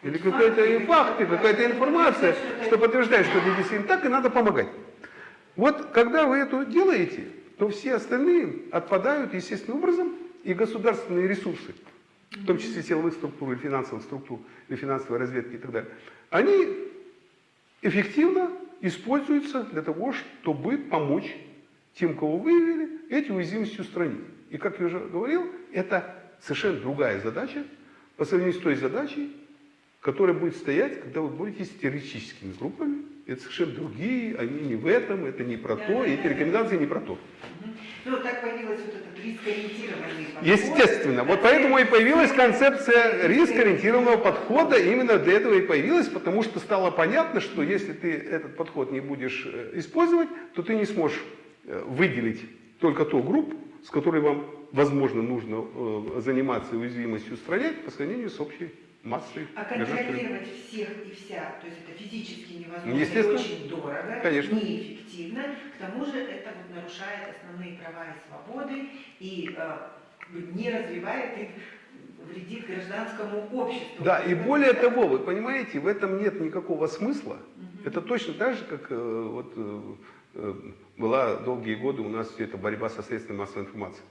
или какие-то факты, какая-то информация, что подтверждает, что это действительно так, и надо помогать. Вот когда вы это делаете, то все остальные отпадают естественным образом, и государственные ресурсы, в том числе силовых структур, и финансовых структур, и финансовой разведки и так далее, они эффективно используются для того, чтобы помочь тем, кого выявили, эти уязвимости устранить. И как я уже говорил, это совершенно другая задача по сравнению с той задачей, которая будет стоять, когда вы боретесь с террористическими группами. Это совершенно другие, они не в этом, это не про то, и эти рекомендации не про то. Ну, так появилась вот этот рискоориентированный подход. Естественно. Вот поэтому и появилась концепция рискоориентированного подхода. Именно для этого и появилась, потому что стало понятно, что если ты этот подход не будешь э, использовать, то ты не сможешь э, выделить только ту группу, с которой вам, возможно, нужно э, заниматься уязвимостью устранять по сравнению с общей массой. А контролировать всех и вся, то есть это физически невозможно, Естественно. очень дорого, Конечно. неэффективно. К тому же это вот нарушает основные права и свободы и э, не развивает их, вредит гражданскому обществу. Да, и более того, вы понимаете, в этом нет никакого смысла. Это точно так же, как э, вот, э, э, была долгие годы у нас все это борьба со средствами массовой информации.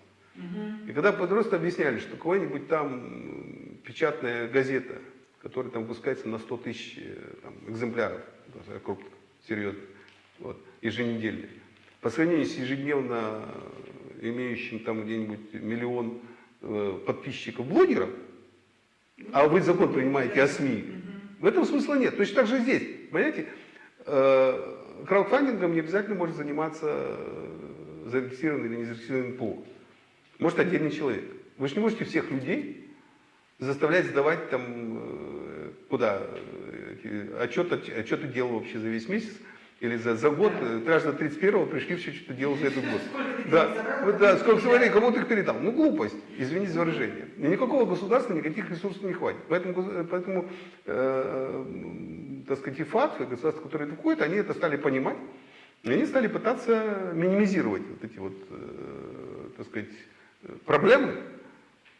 И когда просто объясняли, что какая-нибудь там печатная газета, которая там выпускается на 100 тысяч э, там, экземпляров, даже крупных, серьезных, вот, еженедельно, по сравнению с ежедневно имеющим там где-нибудь миллион э, подписчиков блогеров, а вы закон принимаете о СМИ, в этом смысла нет. Точно так же здесь, понимаете, э, краудфандингом не обязательно может заниматься э, зарегистрированный или не зарегистрированный НПО. Может отдельный человек. Вы же не можете всех людей заставлять сдавать там э, куда э, отчет, отчет ты делал вообще за весь месяц или за, за год, э, аж до 31-го пришли все, что ты делал за этот год. Да, вот, да, сколько смотри, кому ты их передал. Ну, глупость, извините за выражение. И никакого государства никаких ресурсов не хватит. Поэтому, поэтому э, м, так сказать, и ФАТ, и государства, которые это входят, они это стали понимать, и они стали пытаться минимизировать вот эти вот, э, так сказать, э, проблемы,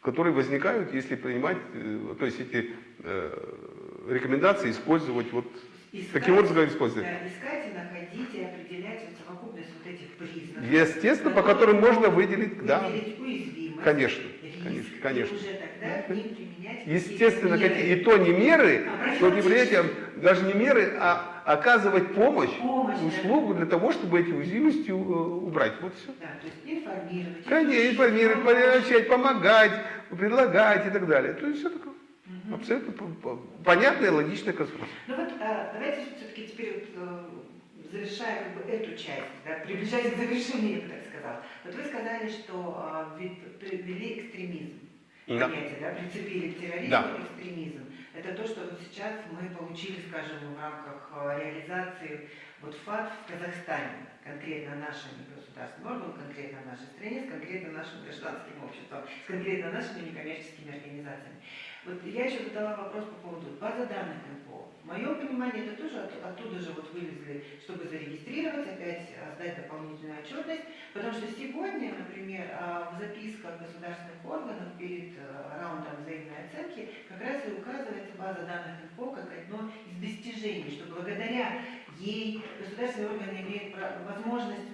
которые возникают, если принимать, э, то есть эти э, рекомендации использовать вот Искать, таким образом использовать. да, искать и находить и определять вот совокупность вот этих признаков. Естественно, по которым можно выделить, да, уязвимость, Конечно, риск, конечно, и конечно. уже тогда ним применять Естественно, какие- и то не меры, А то не меры, даже не меры, а оказывать помощь, Помощь, да. услугу для того, чтобы эти уязвимости э, убрать. Вот все. Да, то есть информировать. Конечно, информировать, поощрять, помогать, предлагать и так далее. То есть все такое абсолютно по- по- понятная, логичная конструкция. Ну вот а, давайте все-таки теперь вот, э, завершая как бы эту часть, да, приближаясь к завершению, я бы так сказала. Вот вы сказали, что а, привели экстремизм. Да. Понятие, да, прицепили к терроризму Да. экстремизм. Это то, что вот сейчас мы получили, скажем, в рамках а, реализации вот ФАТ в Казахстане, конкретно нашим государственным органом, конкретно нашей стране, с конкретно нашим гражданским обществом, с конкретно нашими некоммерческими организациями. Вот я еще задала вопрос по поводу базы данных НПО. В моем понимании это тоже от- оттуда же вот вывезли, чтобы зарегистрировать, опять а, сдать дополнительную отчетность, потому что сегодня, например, а, в записках государственных органов перед э, раундом взаимной оценки как раз и указывается база данных ИНФО как одно из достижений, что благодаря ей государственные органы имеют возможность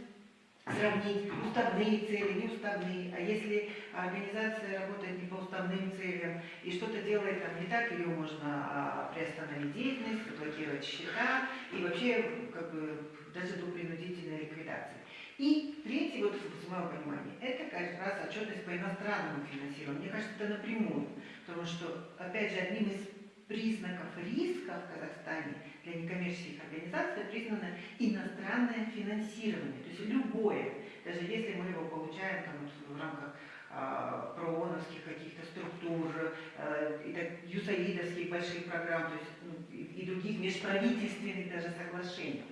сравнить уставные цели, неуставные, а если организация работает не по уставным целям и что-то делает там не так, ее можно а, приостановить деятельность, заблокировать счета и вообще как бы даже до принудительной ликвидации. И третий, вот в моем понимании, это как раз отчетность по иностранному финансированию. Мне кажется, это напрямую, потому что, опять же, одним из признаков риска в Казахстане для некоммерческих организаций признано иностранное финансирование. То есть любое, даже если мы его получаем там, в рамках а, прооновских каких-то структур, э, юсаидовских больших программ, то есть ну, и, и других межправительственных даже соглашений.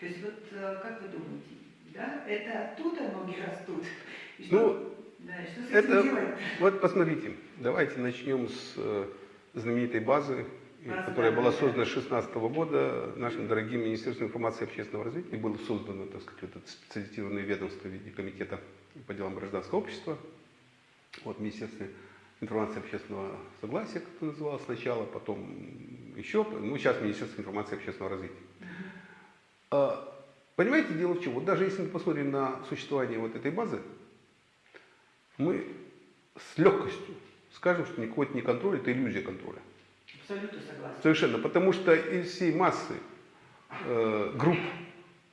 То есть вот э, как вы думаете, да, это оттуда ноги растут? И что, Ну, да, что с это- этим делать? Вот посмотрите, давайте начнем с э, знаменитой базы, которая была создана с 2016 года нашим дорогим Министерством информации и общественного развития. Было создано, так сказать, вот это специализированное ведомство в виде комитета по делам гражданского общества. Вот Министерство информации и общественного согласия, как это называлось сначала, потом еще, ну сейчас Министерство информации и общественного развития. А, Понимаете, дело в чем? Вот даже если мы посмотрим на существование вот этой базы, мы с легкостью скажем, что никакой это не контроль, это иллюзия контроля. Абсолютно согласна. Совершенно. Потому что из всей массы э, групп,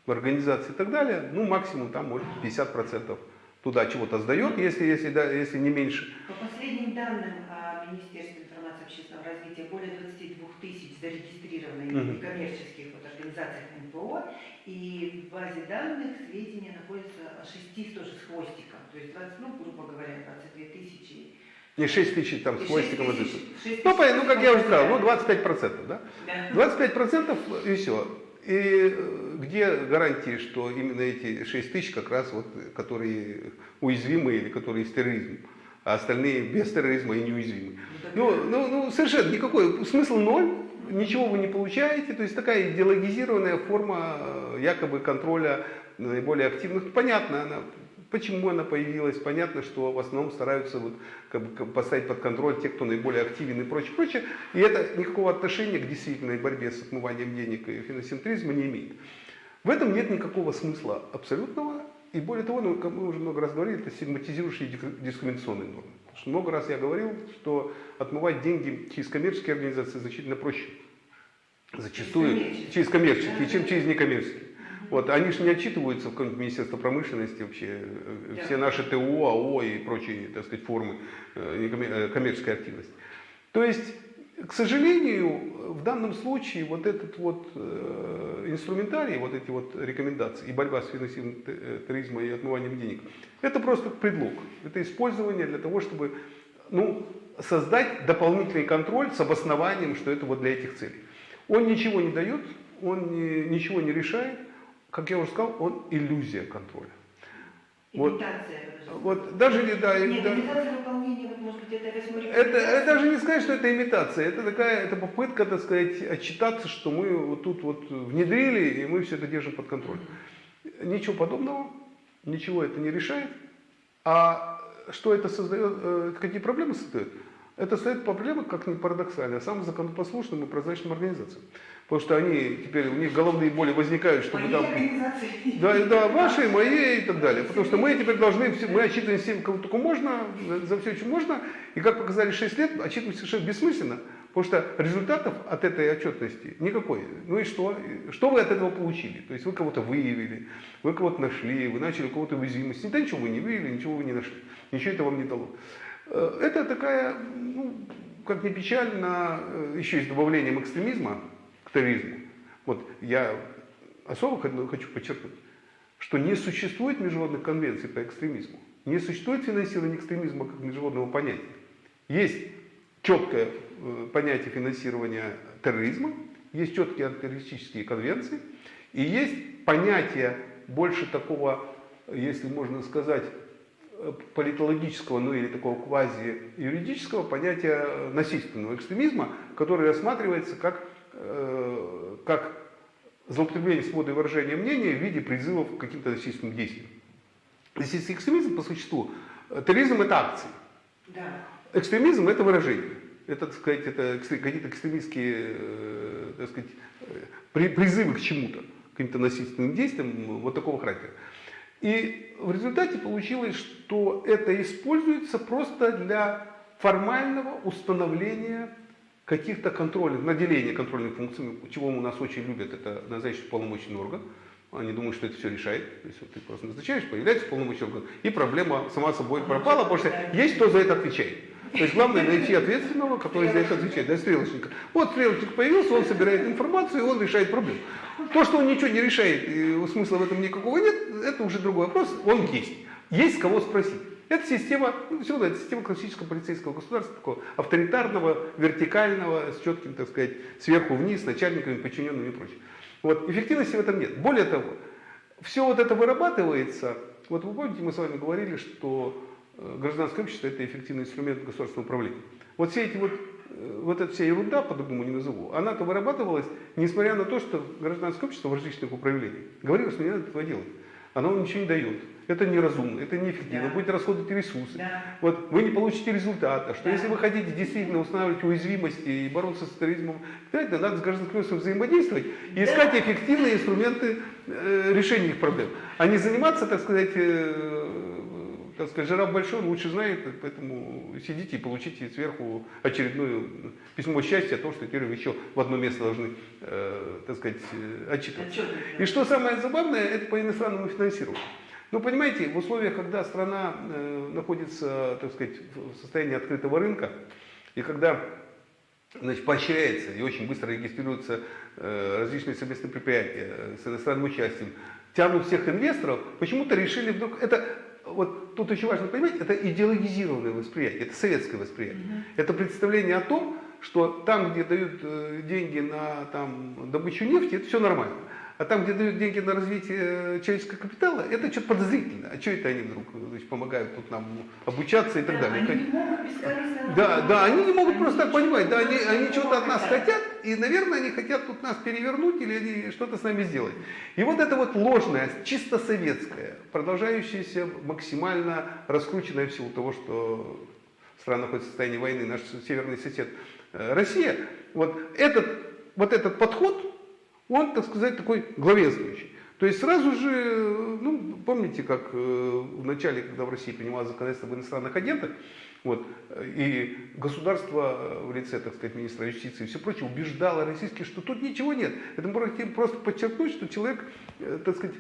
организаций и так далее, ну максимум там может 50% туда чего-то сдает, если, если, да, если не меньше. По последним данным о Министерстве информации общественного развития, более 22 тысяч зарегистрированных Мгм. некоммерческих вот, организациях НПО, и в базе данных сведения находятся о 6 тоже с хвостиком, то есть 20, ну, грубо говоря, 22 тысячи. Не 6 тысяч там с хвостиком. 6 вот тысяч- это. 6 Ну, ну, как я уже сказал, ну, хвостиков. 25%, да? Да. 25% и все. И э, где гарантии, что именно эти 6 тысяч как раз вот, которые уязвимы или которые с терроризмом, а остальные без терроризма и неуязвимы. Ну, ну, ну, совершенно никакой, смысл ноль, ничего вы не получаете, то есть такая идеологизированная форма э, якобы контроля наиболее активных. Понятно, она, почему она появилась, понятно, что в основном стараются вот, как бы, поставить под контроль те, кто наиболее активен и прочее, прочее. И это никакого отношения к действительной борьбе с отмыванием денег и финансентризма не имеет. В этом нет никакого смысла абсолютного. И более того, ну, как мы уже много раз говорили, это стигматизирующие дискриминационные нормы. Потому что много раз я говорил, что отмывать деньги через коммерческие организации значительно проще. Зачастую через коммерческие, чем через некоммерческие. Вот, они же не отчитываются в каком-нибудь Министерство промышленности вообще, э, Да. все наши ТО, АО и прочие, так сказать, формы э, э, коммерческой активности. То есть, к сожалению, в данном случае вот этот вот э, инструментарий, вот эти вот рекомендации и борьба с финансированием э, терроризма и отмыванием денег, это просто предлог. Это использование для того, чтобы ну, создать дополнительный контроль с обоснованием, что это вот для этих целей. Он ничего не дает, он не- ничего не решает. Как я уже сказал, он иллюзия контроля. Вот. Имитация. даже Вот даже не да, Нет, да, имитация выполнения, вот, может быть, это восьмой это, это даже не сказать, что это имитация, это такая это попытка, так сказать, отчитаться, что мы вот тут вот внедрили и мы все это держим под контролем. Ничего подобного, ничего это не решает. А что это создает, э, какие проблемы создает? Это создает проблемы, как ни парадоксально, самым законопослушным и прозрачным организациям. Потому что они теперь, у них головные боли возникают, чтобы Моей там... организации. Да, да, вашей, моей и так далее. Потому что мы теперь должны, все- мы отчитываем всем, кого только можно, за- все, что можно. И как показали 6 лет, отчитывать совершенно бессмысленно. Потому что результатов от этой отчетности никакой. Ну и что? Что вы от этого получили? То есть вы кого-то выявили, вы кого-то нашли, вы начали у кого-то уязвимость. Да ничего вы не выявили, ничего вы не нашли. Ничего это вам не дало. Э, Это такая, ну, как ни печально, э, еще и с добавлением экстремизма терроризму. Вот я особо х- хочу подчеркнуть, что не существует международных конвенций по экстремизму. Не существует финансирования экстремизма как международного понятия. Есть четкое э, понятие финансирования терроризма, есть четкие антитеррористические конвенции, и есть понятие больше такого, если можно сказать, э, политологического, ну или такого квази-юридического понятия насильственного экстремизма, который рассматривается как, э, как злоупотребление свободой выражения мнения в виде призывов к каким-то насильственным действиям. Если экстремизм по существу, э, терроризм это акции. Да. Экстремизм это выражение. Это, так сказать, это какие-то экстремистские, э, так сказать, при, призывы к чему-то, к каким-то насильственным действиям вот такого характера. И в результате получилось, что это используется просто для формального установления каких-то контрольных, наделения контрольных функций, чего у нас очень любят, это назначить полномочный орган. Они думают, что это все решает. То есть вот ты просто назначаешь, появляется полномочный орган, и проблема сама собой пропала, потому что есть кто за это отвечает. То есть главное найти ответственного, который за это отвечает, да, стрелочника. Вот стрелочник появился, он собирает информацию, и он решает проблему. То, что он ничего не решает, и смысла в этом никакого нет, это уже другой вопрос, он есть. Есть кого спросить. Это система, ну, все равно, это система классического полицейского государства, такого авторитарного, вертикального, с четким, так сказать, сверху вниз, начальниками, подчиненными и прочее. Вот, эффективности в этом нет. Более того, все вот это вырабатывается, вот вы помните, мы с вами говорили, что э, гражданское общество это эффективный инструмент государственного управления. Вот все эти вот, э, вот эта вся ерунда, по-другому не назову, она-то вырабатывалась, несмотря на то, что гражданское общество в различных управлениях говорило, что не надо этого делать. Оно вам ничего не дает. Это неразумно, это неэффективно, Да. будете расходовать ресурсы. Да. Вот вы не получите результата, что Да. если вы хотите действительно устанавливать уязвимости и бороться с терроризмом, знаете, надо с гражданским обществом взаимодействовать и Да. искать эффективные инструменты э, решения их проблем, а не заниматься, так сказать, э, так сказать, жираф большой, он лучше знает, поэтому сидите и получите сверху очередное письмо счастья о том, что теперь вы еще в одно место должны, э, так сказать, э, отчитываться. Отчетность, да. И что самое забавное, это по иностранному финансированию. Ну, понимаете, в условиях, когда страна э, находится, так сказать, в состоянии открытого рынка, и когда значит, поощряется и очень быстро регистрируются э, различные совместные предприятия э, с иностранным участием, тянут всех инвесторов, почему-то решили вдруг... Это, вот тут очень важно понимать, это идеологизированное восприятие, это советское восприятие. Это представление о том, что там, где дают э, деньги на там, добычу нефти, это все нормально. А там, где дают деньги на развитие э, человеческого капитала, это что-то подозрительно. А что это они вдруг э, значит, помогают тут нам обучаться и так Да, далее? Они не могут бескорыстно Да, да, они не могут просто так понимать, да, они, они что-то от нас хотят. и, наверное, они хотят тут нас перевернуть или они что-то с нами сделать. И вот это вот ложное, чисто советское, продолжающееся максимально раскрученное в силу того, что страна находится в состоянии войны, наш северный сосед э, Россия, вот этот, вот этот подход, он, так сказать, такой главенствующий. То есть сразу же, э, ну, помните, как э, в начале, когда в России принималось законодательство об иностранных агентах, вот, э, и государство в лице, так сказать, министра юстиции и все прочее убеждало российских, что тут ничего нет. Это мы хотим просто подчеркнуть, что человек, э, так сказать,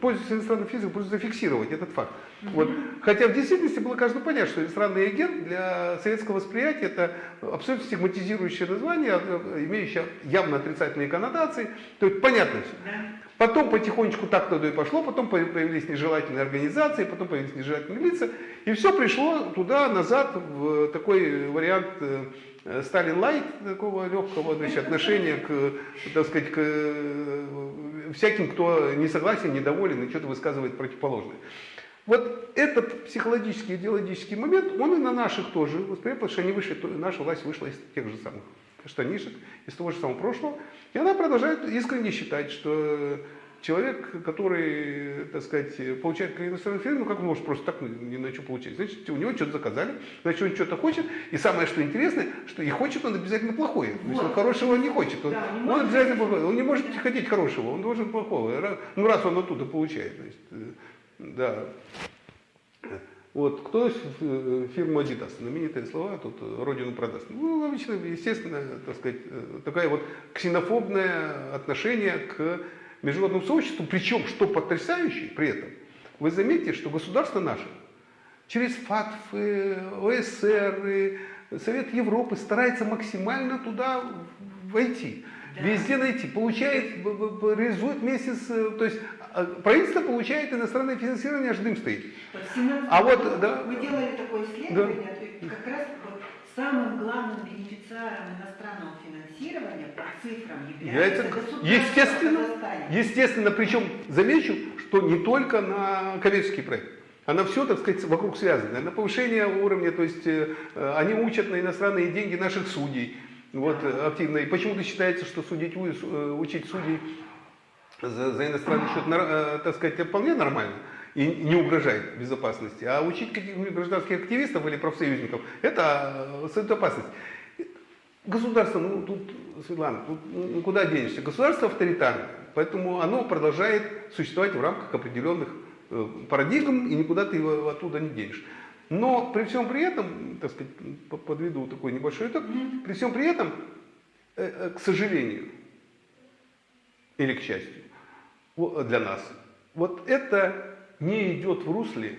пользуется иностранным физиком, просто зафиксировать этот факт. Вот. Хотя в действительности было каждому понятно, что иностранный агент для советского восприятия это абсолютно стигматизирующее название, э, имеющее явно отрицательные коннотации. То есть понятно все. Потом потихонечку так туда и пошло, потом появились нежелательные организации, потом появились нежелательные лица, и все пришло туда, назад, в такой вариант э, Сталин Лайт, такого легкого значит, <laughs> отношения к, так сказать, к э, всяким, кто не согласен, недоволен и что-то высказывает противоположное. Вот этот психологический, идеологический момент, он и на наших тоже потому что они вышли, наша власть вышла из тех же самых штанишек, из того же самого прошлого, и она продолжает искренне считать, что человек, который, так сказать, получает иностранный фильм, ну как он может просто так ни на что получить? Значит, у него что-то заказали, значит, он что-то хочет, и самое, что интересное, что и хочет он обязательно плохое. То есть он Вот. хорошего не хочет, он, Да, он может обязательно плохое, он не может хотеть хорошего, он должен плохого, ну раз он оттуда получает. То есть, э, да. Вот, кто э, фирмы Adidas, знаменитые слова, тут э, родину продаст. Ну, обычно, естественно, так сказать, э, такая вот ксенофобное отношение к международному сообществу, причем, что потрясающе при этом, вы заметите, что государство наше через ФАТФы, ОСР, Совет Европы старается максимально туда войти. Да. Везде найти, получает, реализует э, То есть правительство получает иностранное финансирование, аж дым стоит. Вот в 17 А вот, да. мы делали такое исследование, и как раз вот самым главным бенефициаром иностранного финансирования по цифрам является естественно, естественно, причем замечу, что не только на коммерческий проект. Она все, так сказать, вокруг связано. На повышение уровня, то есть э, э, они учат на иностранные деньги наших судей. Вот, э, активно. И почему-то считается, что судить, э, учить судей за, за иностранный счет, э, так сказать, вполне нормально. и не угрожает безопасности. А учить гражданских активистов или профсоюзников – это э, опасность. Государство, ну тут, Светлана, тут ну, куда денешься? Государство авторитарное, поэтому оно продолжает существовать в рамках определенных э, парадигм, и никуда ты его оттуда не денешь. Но при всем при этом, так сказать, подведу такой небольшой итог, при всем при этом, э, э, к сожалению, или к счастью, для нас, вот это не идет в русле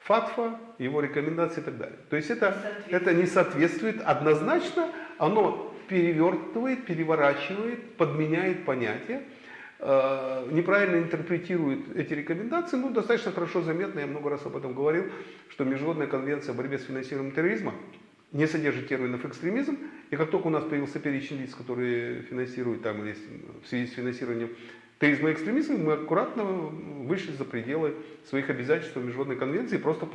фатфа, его рекомендаций и так далее. То есть это, это не соответствует. Однозначно, оно перевертывает, переворачивает, подменяет понятия, э, неправильно интерпретирует эти рекомендации, ну, достаточно хорошо заметно, я много раз об этом говорил, что Международная конвенция о борьбе с финансированием терроризма не содержит терминов экстремизм, и как только у нас появился перечень лиц, которые финансируют там, или в связи с финансированием терроризма и экстремизма, мы аккуратно вышли за пределы своих обязательств Международной конвенции, просто в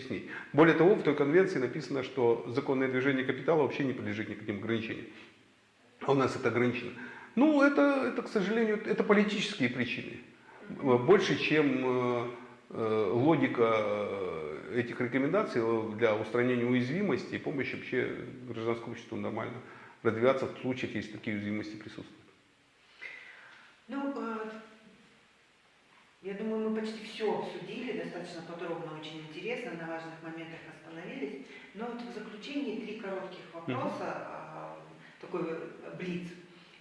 с ней. Более того, в той конвенции написано, что законное движение капитала вообще не подлежит никаким ограничениям. А у нас это ограничено. Ну, это, это, к сожалению, это политические причины. Больше, чем э, э, логика э, этих рекомендаций для устранения уязвимости и помощи вообще гражданскому обществу нормально развиваться в случаях, если такие уязвимости присутствуют. Ну, э, я думаю, мы почти все обсудили, достаточно подробно, очень интересно, на важных моментах остановились. Но вот в заключении три коротких вопроса, э, такой блиц.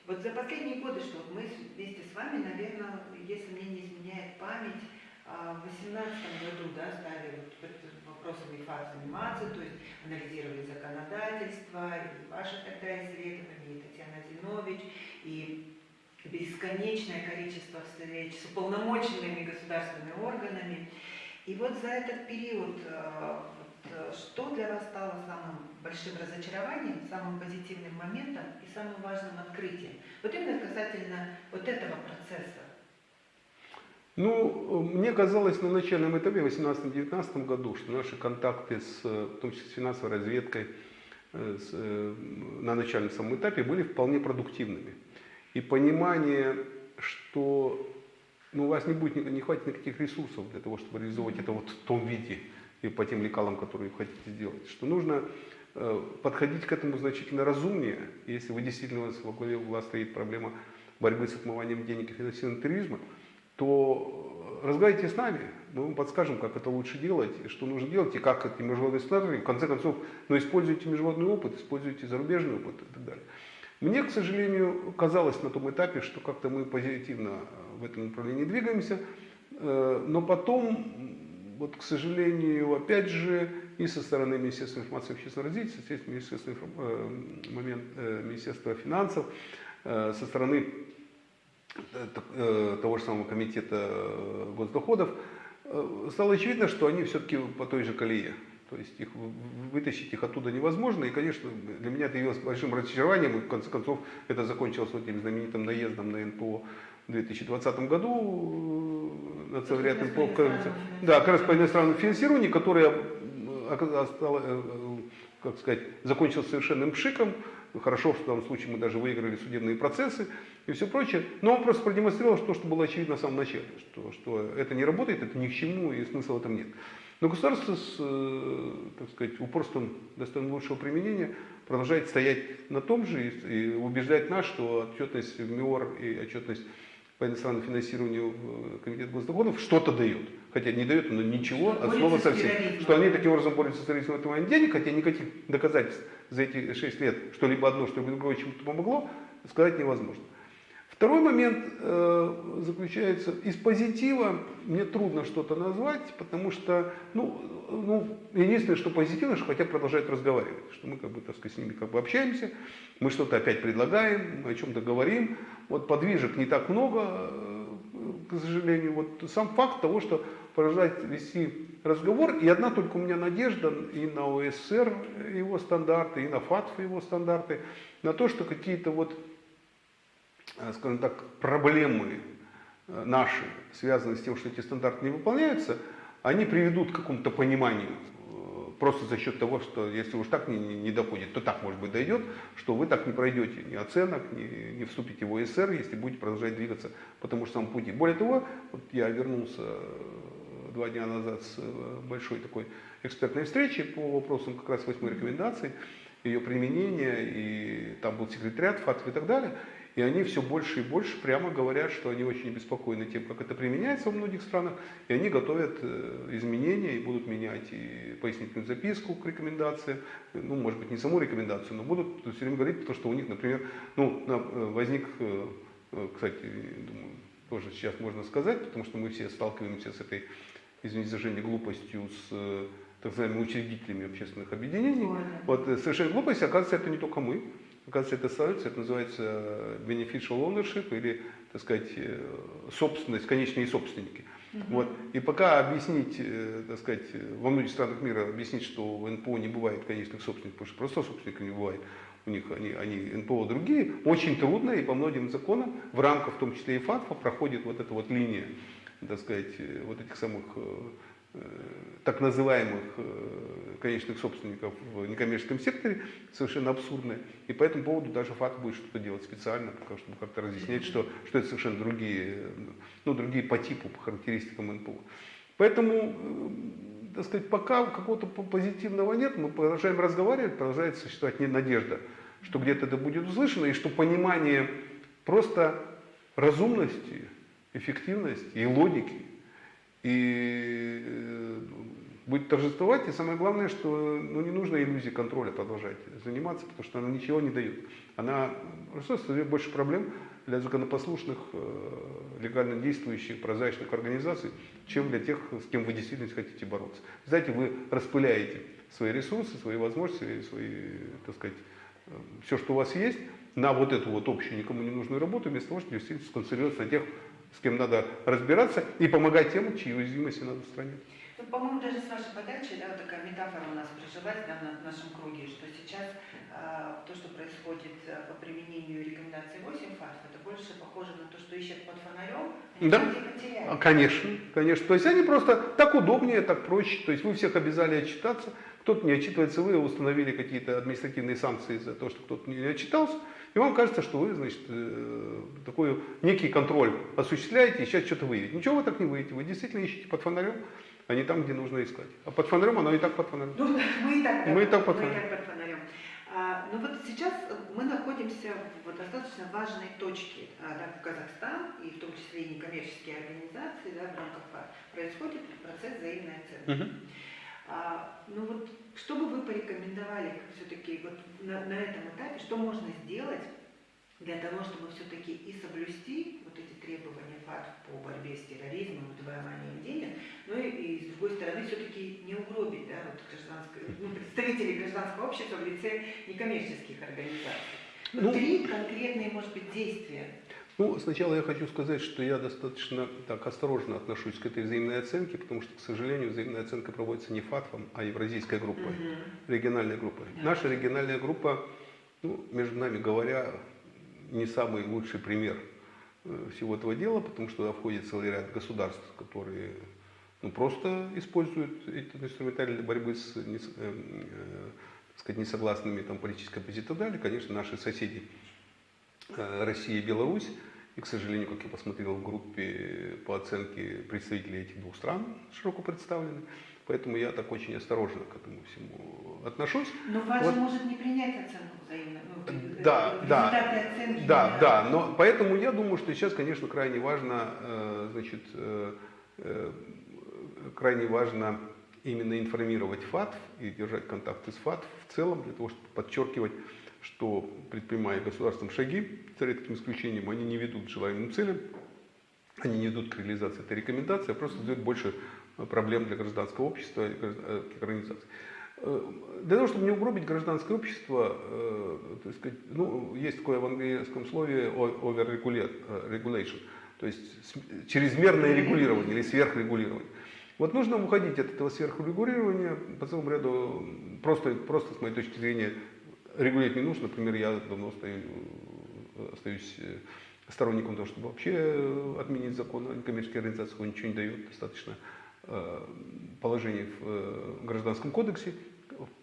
Вот за последние годы, что вот мы вместе с вами, наверное, если мне не изменяет память, а, в 2018 году да, стали вот вопросами ФАТ заниматься, то есть анализировали законодательство, и ваше тогда исследование, и Татьяна Зинович, и бесконечное количество встреч с уполномоченными государственными органами. И вот за этот период, э, вот, что для вас стало самым большим разочарованием, самым позитивным моментом и самым важным открытием? Вот именно касательно вот этого процесса. Ну, мне казалось на начальном этапе, в 2018-2019 году, что наши контакты, с, в том числе с финансовой разведкой, э, с, э, на начальном самом этапе были вполне продуктивными и понимание, что ну, у вас не будет, не хватит никаких ресурсов для того, чтобы реализовать это вот в том виде и по тем лекалам, которые вы хотите сделать. Что нужно э, подходить к этому значительно разумнее, если вы действительно у вас во главе угла стоит проблема борьбы с отмыванием денег и финансированием терроризма, то разговаривайте с нами, мы вам подскажем, как это лучше делать, что нужно делать, и как эти международные стандарты, в конце концов, ну, используйте международный опыт, используйте зарубежный опыт и так далее. Мне, к сожалению, казалось на том этапе, что как-то мы позитивно э, в этом направлении двигаемся, э, но потом, вот, к сожалению, опять же, и со стороны Министерства информации и общественного развития, естественно, Министерства, э, момент, Министерства финансов, со стороны того же самого комитета госдоходов, стало очевидно, что они все-таки по той же колее. То есть их, вытащить их оттуда невозможно. И, конечно, для меня это явилось большим разочарованием. И, в конце концов, это закончилось вот этим знаменитым наездом на НПО в 2020 году э, на целый ряд НПО. Да, как раз по иностранному финансированию, которое стало, э, как сказать, закончилось совершенным пшиком. Хорошо, что в данном случае мы даже выиграли судебные процессы и все прочее. Но он просто продемонстрировал то, что было очевидно в самом начале, что, что это не работает, это ни к чему и смысла в этом нет. Но государство с, э, так сказать, упорством достойно лучшего применения продолжает стоять на том же и убеждать нас, что отчетность в МИОР и отчетность по иностранному финансированию э, Комитета госдоходов что-то дает. Хотя не дает, но ничего, от слова совсем. Что они таким образом борются с терроризмом отмыванием денег, хотя никаких доказательств за эти 6 лет, что-либо одно, что-либо другое чему-то помогло, сказать невозможно. Второй момент э, заключается, из позитива мне трудно что-то назвать, потому что, ну, ну, единственное, что позитивно, что хотя продолжают разговаривать, что мы как бы, так сказать, с ними как бы общаемся, мы что-то опять предлагаем, мы о чем-то говорим, вот подвижек не так много, э, к сожалению, вот сам факт того, что продолжает вести разговор, и одна только у меня надежда и на ОСР его стандарты, и на ФАТФ его стандарты, на то, что какие-то вот скажем так, проблемы э, наши, связанные с тем, что эти стандарты не выполняются, они приведут к какому-то пониманию э, просто за счет того, что если уж так не, не доходит, то так, может быть, дойдет, что вы так не пройдете ни оценок, ни, не вступите в ОСР, если будете продолжать двигаться по тому же самому пути. Более того, вот я вернулся два дня назад с э, большой такой экспертной встречи по вопросам как раз восьмой рекомендации, ее применения, и там был секретариат ФАТФ и так далее. И они все больше и больше прямо говорят, что они очень обеспокоены тем, как это применяется во многих странах, и они готовят э, изменения и будут менять и пояснительную записку к рекомендациям, ну, может быть, не саму рекомендацию, но будут все время говорить, потому что у них, например, ну, э, возник, э, кстати, думаю, тоже сейчас можно сказать, потому что мы все сталкиваемся с этой, извините за выражение, глупостью с так называемыми учредителями общественных объединений. Ой. Вот совершенно глупость, оказывается, это не только мы. Оказывается, это становится, это называется beneficial ownership или, так сказать, э, собственность, конечные собственники. Вот. И пока объяснить, э, так сказать, э, во многих странах мира объяснить, что в НПО не бывает конечных собственников, потому что просто собственников не бывает, у них они, они НПО другие, очень трудно и по многим законам, в рамках в том числе и ФАТФа, проходит вот эта вот линия, так сказать, вот этих самых так называемых э, конечных собственников в некоммерческом секторе совершенно абсурдная. И по этому поводу даже ФАТ будет что-то делать специально, чтобы как-то разъяснять, что, что это совершенно другие, э, ну, другие по типу, по характеристикам НПО. Поэтому, э, так сказать, пока какого-то по- позитивного нет, мы продолжаем разговаривать, продолжает существовать не- надежда, что где-то это будет услышано, и что понимание просто разумности, эффективности и логики и э, будет торжествовать. И самое главное, что ну, не нужно иллюзией контроля продолжать заниматься, потому что она ничего не дает. Она создает больше проблем для законопослушных, э, легально действующих, прозрачных организаций, чем для тех, с кем вы действительно хотите бороться. Знаете, вы распыляете свои ресурсы, свои возможности, свои, так сказать, все, что у вас есть, на вот эту вот общую, никому не нужную работу, вместо того, чтобы действительно сконцентрироваться на тех, с кем надо разбираться и помогать тем, чьи уязвимости надо устранять. Ну, по-моему, даже с вашей подачи, да, вот такая метафора у нас прижилась да, на нашем круге, что сейчас а, то, что происходит а, по применению рекомендаций 8 ФАТФ, это больше похоже на то, что ищет под фонарем, они Да. потеряли. А, Конечно, конечно. То есть они просто так удобнее, так проще. То есть вы всех обязали отчитаться, кто-то не отчитывается, вы установили какие-то административные санкции за то, что кто-то не отчитался, и вам кажется, что вы, значит, э, такой некий контроль осуществляете и сейчас что-то выявите. Ничего вы так не выявите, вы действительно ищете под фонарем, а не там, где нужно искать. А под фонарем оно и так под фонарем. Ну, <laughs> мы и так, Мы и так под мы и фонарем. так под фонарем. А, ну вот сейчас мы находимся в достаточно важной точке. А, да, Казахстан, и в том числе и некоммерческие организации, да, в рамках ФАТ, происходит процесс взаимной оценки. Мгм. А, ну вот, что бы вы порекомендовали все-таки вот на, на этом этапе, что можно сделать для того, чтобы все-таки и соблюсти вот эти требования ФАТ по борьбе с терроризмом, выбиванием денег, но и, и с другой стороны все-таки не угробить да, вот гражданское, ну, представителей гражданского общества в лице некоммерческих организаций. Вот Ну, три конкретные, может быть, действия. Ну, сначала я хочу сказать, что я достаточно так осторожно отношусь к этой взаимной оценке, потому что, к сожалению, взаимная оценка проводится не ФАТФом, а евразийской группой, Мгм. региональной группой. Да. Наша региональная группа, ну, между нами говоря, не самый лучший пример э, всего этого дела, потому что туда входит целый ряд государств, которые ну, просто используют этот инструментарий для борьбы с не э, э, сказать, несогласными там, политической оппозицией и так далее. Конечно, наши соседи э, Россия и Беларусь. И, к сожалению, как я посмотрел в группе по оценке представителей этих двух стран широко представлены. Поэтому я так очень осторожно к этому всему отношусь. Но ФАТ Вот. же может не принять оценку взаимно. ну, э, Да, да. оценки Да, не- да, но поэтому я думаю, что сейчас, конечно, крайне важно, э, значит, э, крайне важно именно информировать ФАТФ и держать контакты с ФАТФ в целом, для того, чтобы подчеркивать, что предпринимая государством шаги, за редким исключением, они не ведут к желаемым целям, они не ведут к реализации этой рекомендации, а просто создают больше э, проблем для гражданского общества и гражд- э. Э, Для того, чтобы не угробить гражданское общество, так сказать, ну, есть такое в английском слове о- overregula- э, regulation, то есть чрезмерное регулирование или сверхрегулирование. Вот нужно уходить от этого сверхрегулирования по целому ряду, просто, просто с моей точки зрения, регулировать не нужно. Например, я давно остаюсь э, сторонником того, чтобы вообще э, отменить закон о некоммерческих организациях, он ничего не дает, достаточно э, положений в Гражданском кодексе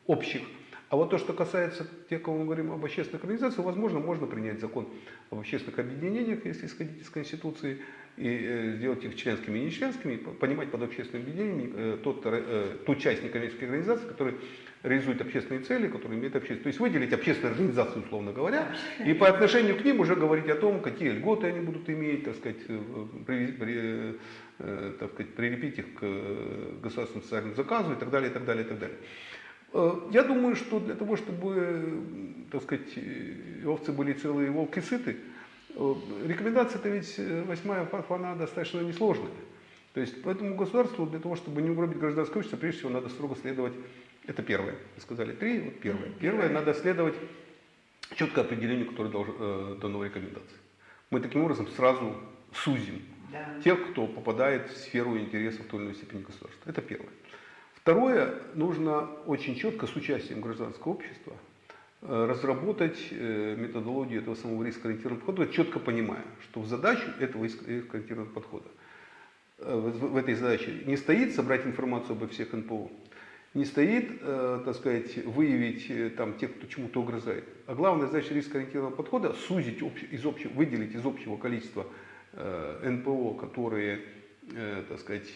общих. А вот то, что касается тех, кого мы говорим об общественных организациях, возможно, можно принять закон об общественных объединениях, если исходить из Конституции, и э, сделать их членскими и нечленскими, понимать под общественными объединениями э, тот, э, ту часть некоммерческой организации, которая реализует общественные цели, которые имеют общественные. То есть выделить общественные организации, условно говоря, и по отношению к ним уже говорить о том, какие льготы они будут иметь, так сказать, при- при- так сказать, прилепить их к государственному социальному заказу и так далее, и так далее, и так далее. Э, Я думаю, что для того, чтобы, так сказать, э, овцы были целые, волки сыты, э, рекомендация-то ведь восьмая ФАФ, она достаточно несложная. То есть поэтому государству для того, чтобы не угробить гражданское общество, прежде всего надо строго следовать, это первое, вы сказали три, вот первое. Первое, надо следовать четко определению, которое должно, э, дано в рекомендации. Мы таким образом сразу сузим Да. тех, кто попадает в сферу интересов той или иной степени государства. Это первое. Второе, нужно очень четко с участием гражданского общества э, разработать э, методологию этого самого рискоориентированного подхода, четко понимая, что в задачу этого риск- рискоориентированного подхода э, в этой задаче не стоит собрать информацию обо всех НПО, не стоит, так сказать, выявить там тех, кто чему-то угрожает. А главная задача рискоориентированного подхода – сузить, из общего, выделить из общего количества НПО, которые, так сказать,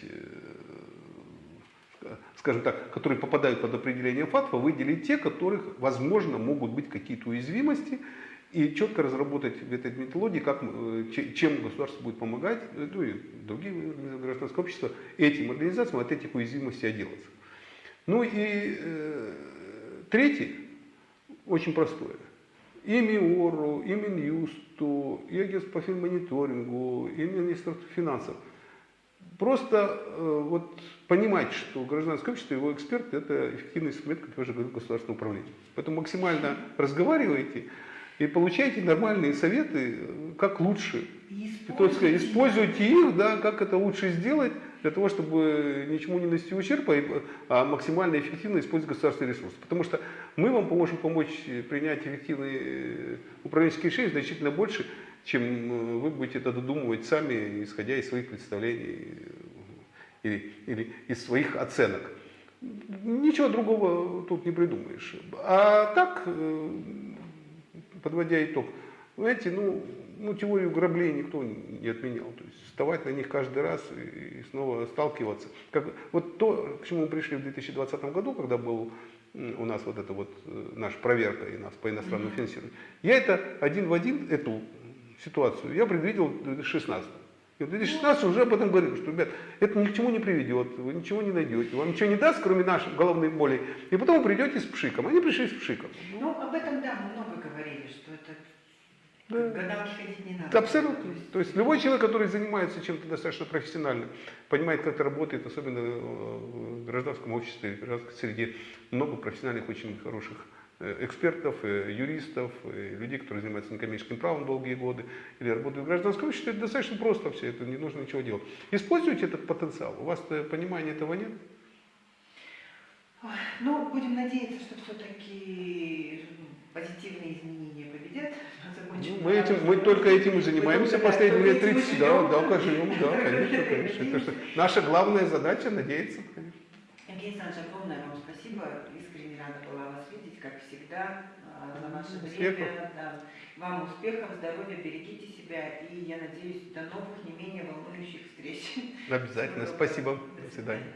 скажем так, которые попадают под определение ФАТФа, выделить те, которых, возможно, могут быть какие-то уязвимости, и четко разработать в этой методологии, как, э, че- чем государство будет помогать, э, ну и другие организации гражданского общества, этим организациям от этих уязвимостей отделаться. Ну и э, третий, очень простое. И МИОРу, и Минюсту, и Агентству по финмониторингу, и Министерству финансов. Просто э, вот понимать, что гражданское общество, его эксперты, это эффективный инструмент, как я уже говорил, государственного управления. Поэтому максимально разговаривайте и получайте нормальные советы, как лучше используйте. используйте их, да, как это лучше сделать, для того, чтобы ничему не нанести ущерба, а максимально эффективно использовать государственные ресурсы. Потому что мы вам поможем помочь принять эффективные э, управленческие решения значительно больше, чем э, вы будете это додумывать сами, исходя из своих представлений или, или из своих оценок. Ничего другого тут не придумаешь. А так, э, подводя итог, знаете, ну, ну, теорию граблей никто не отменял. То есть вставать на них каждый раз и, и снова сталкиваться. Как, вот то, к чему мы пришли в 2020 году, когда был у нас вот эта вот э, наша проверка и нас по иностранному финансированию, я это один в один, эту ситуацию, я предвидел в 2016. В 2016 уже об этом говорил, что, ребят, это ни к чему не приведет, вы ничего не найдете, вам ничего не даст, кроме нашей головной боли. И потом вы придете с пшиком. Они пришли с пшиком. Ну, об этом, да, мы много говорили, что это Да. ходить не надо. Абсолютно. То есть То есть любой человек, который занимается чем-то достаточно профессионально, понимает, как это работает, особенно э, в гражданском обществе, в гражданской среде, много профессиональных, очень хороших экспертов, э, юристов, э, людей, которые занимаются некоммерческим правом долгие годы или работают в гражданском обществе. Это достаточно просто все, это не нужно ничего делать. Используйте этот потенциал. У вас понимания этого нет. Ну, будем надеяться, что все-таки позитивные изменения победят. Ну, мы, этим, мы только этим и занимаемся последние лет да, 30. Да, да, живем, да, конечно, конечно. Это наша главная задача надеяться, конечно. Евгений Александрович, огромное вам спасибо. Искренне рада была вас видеть, как всегда, а, за ваше Успехов. время. Да. Вам успехов, здоровья, берегите себя. И я надеюсь, до новых, не менее волнующих встреч. Обязательно. Спасибо. До свидания.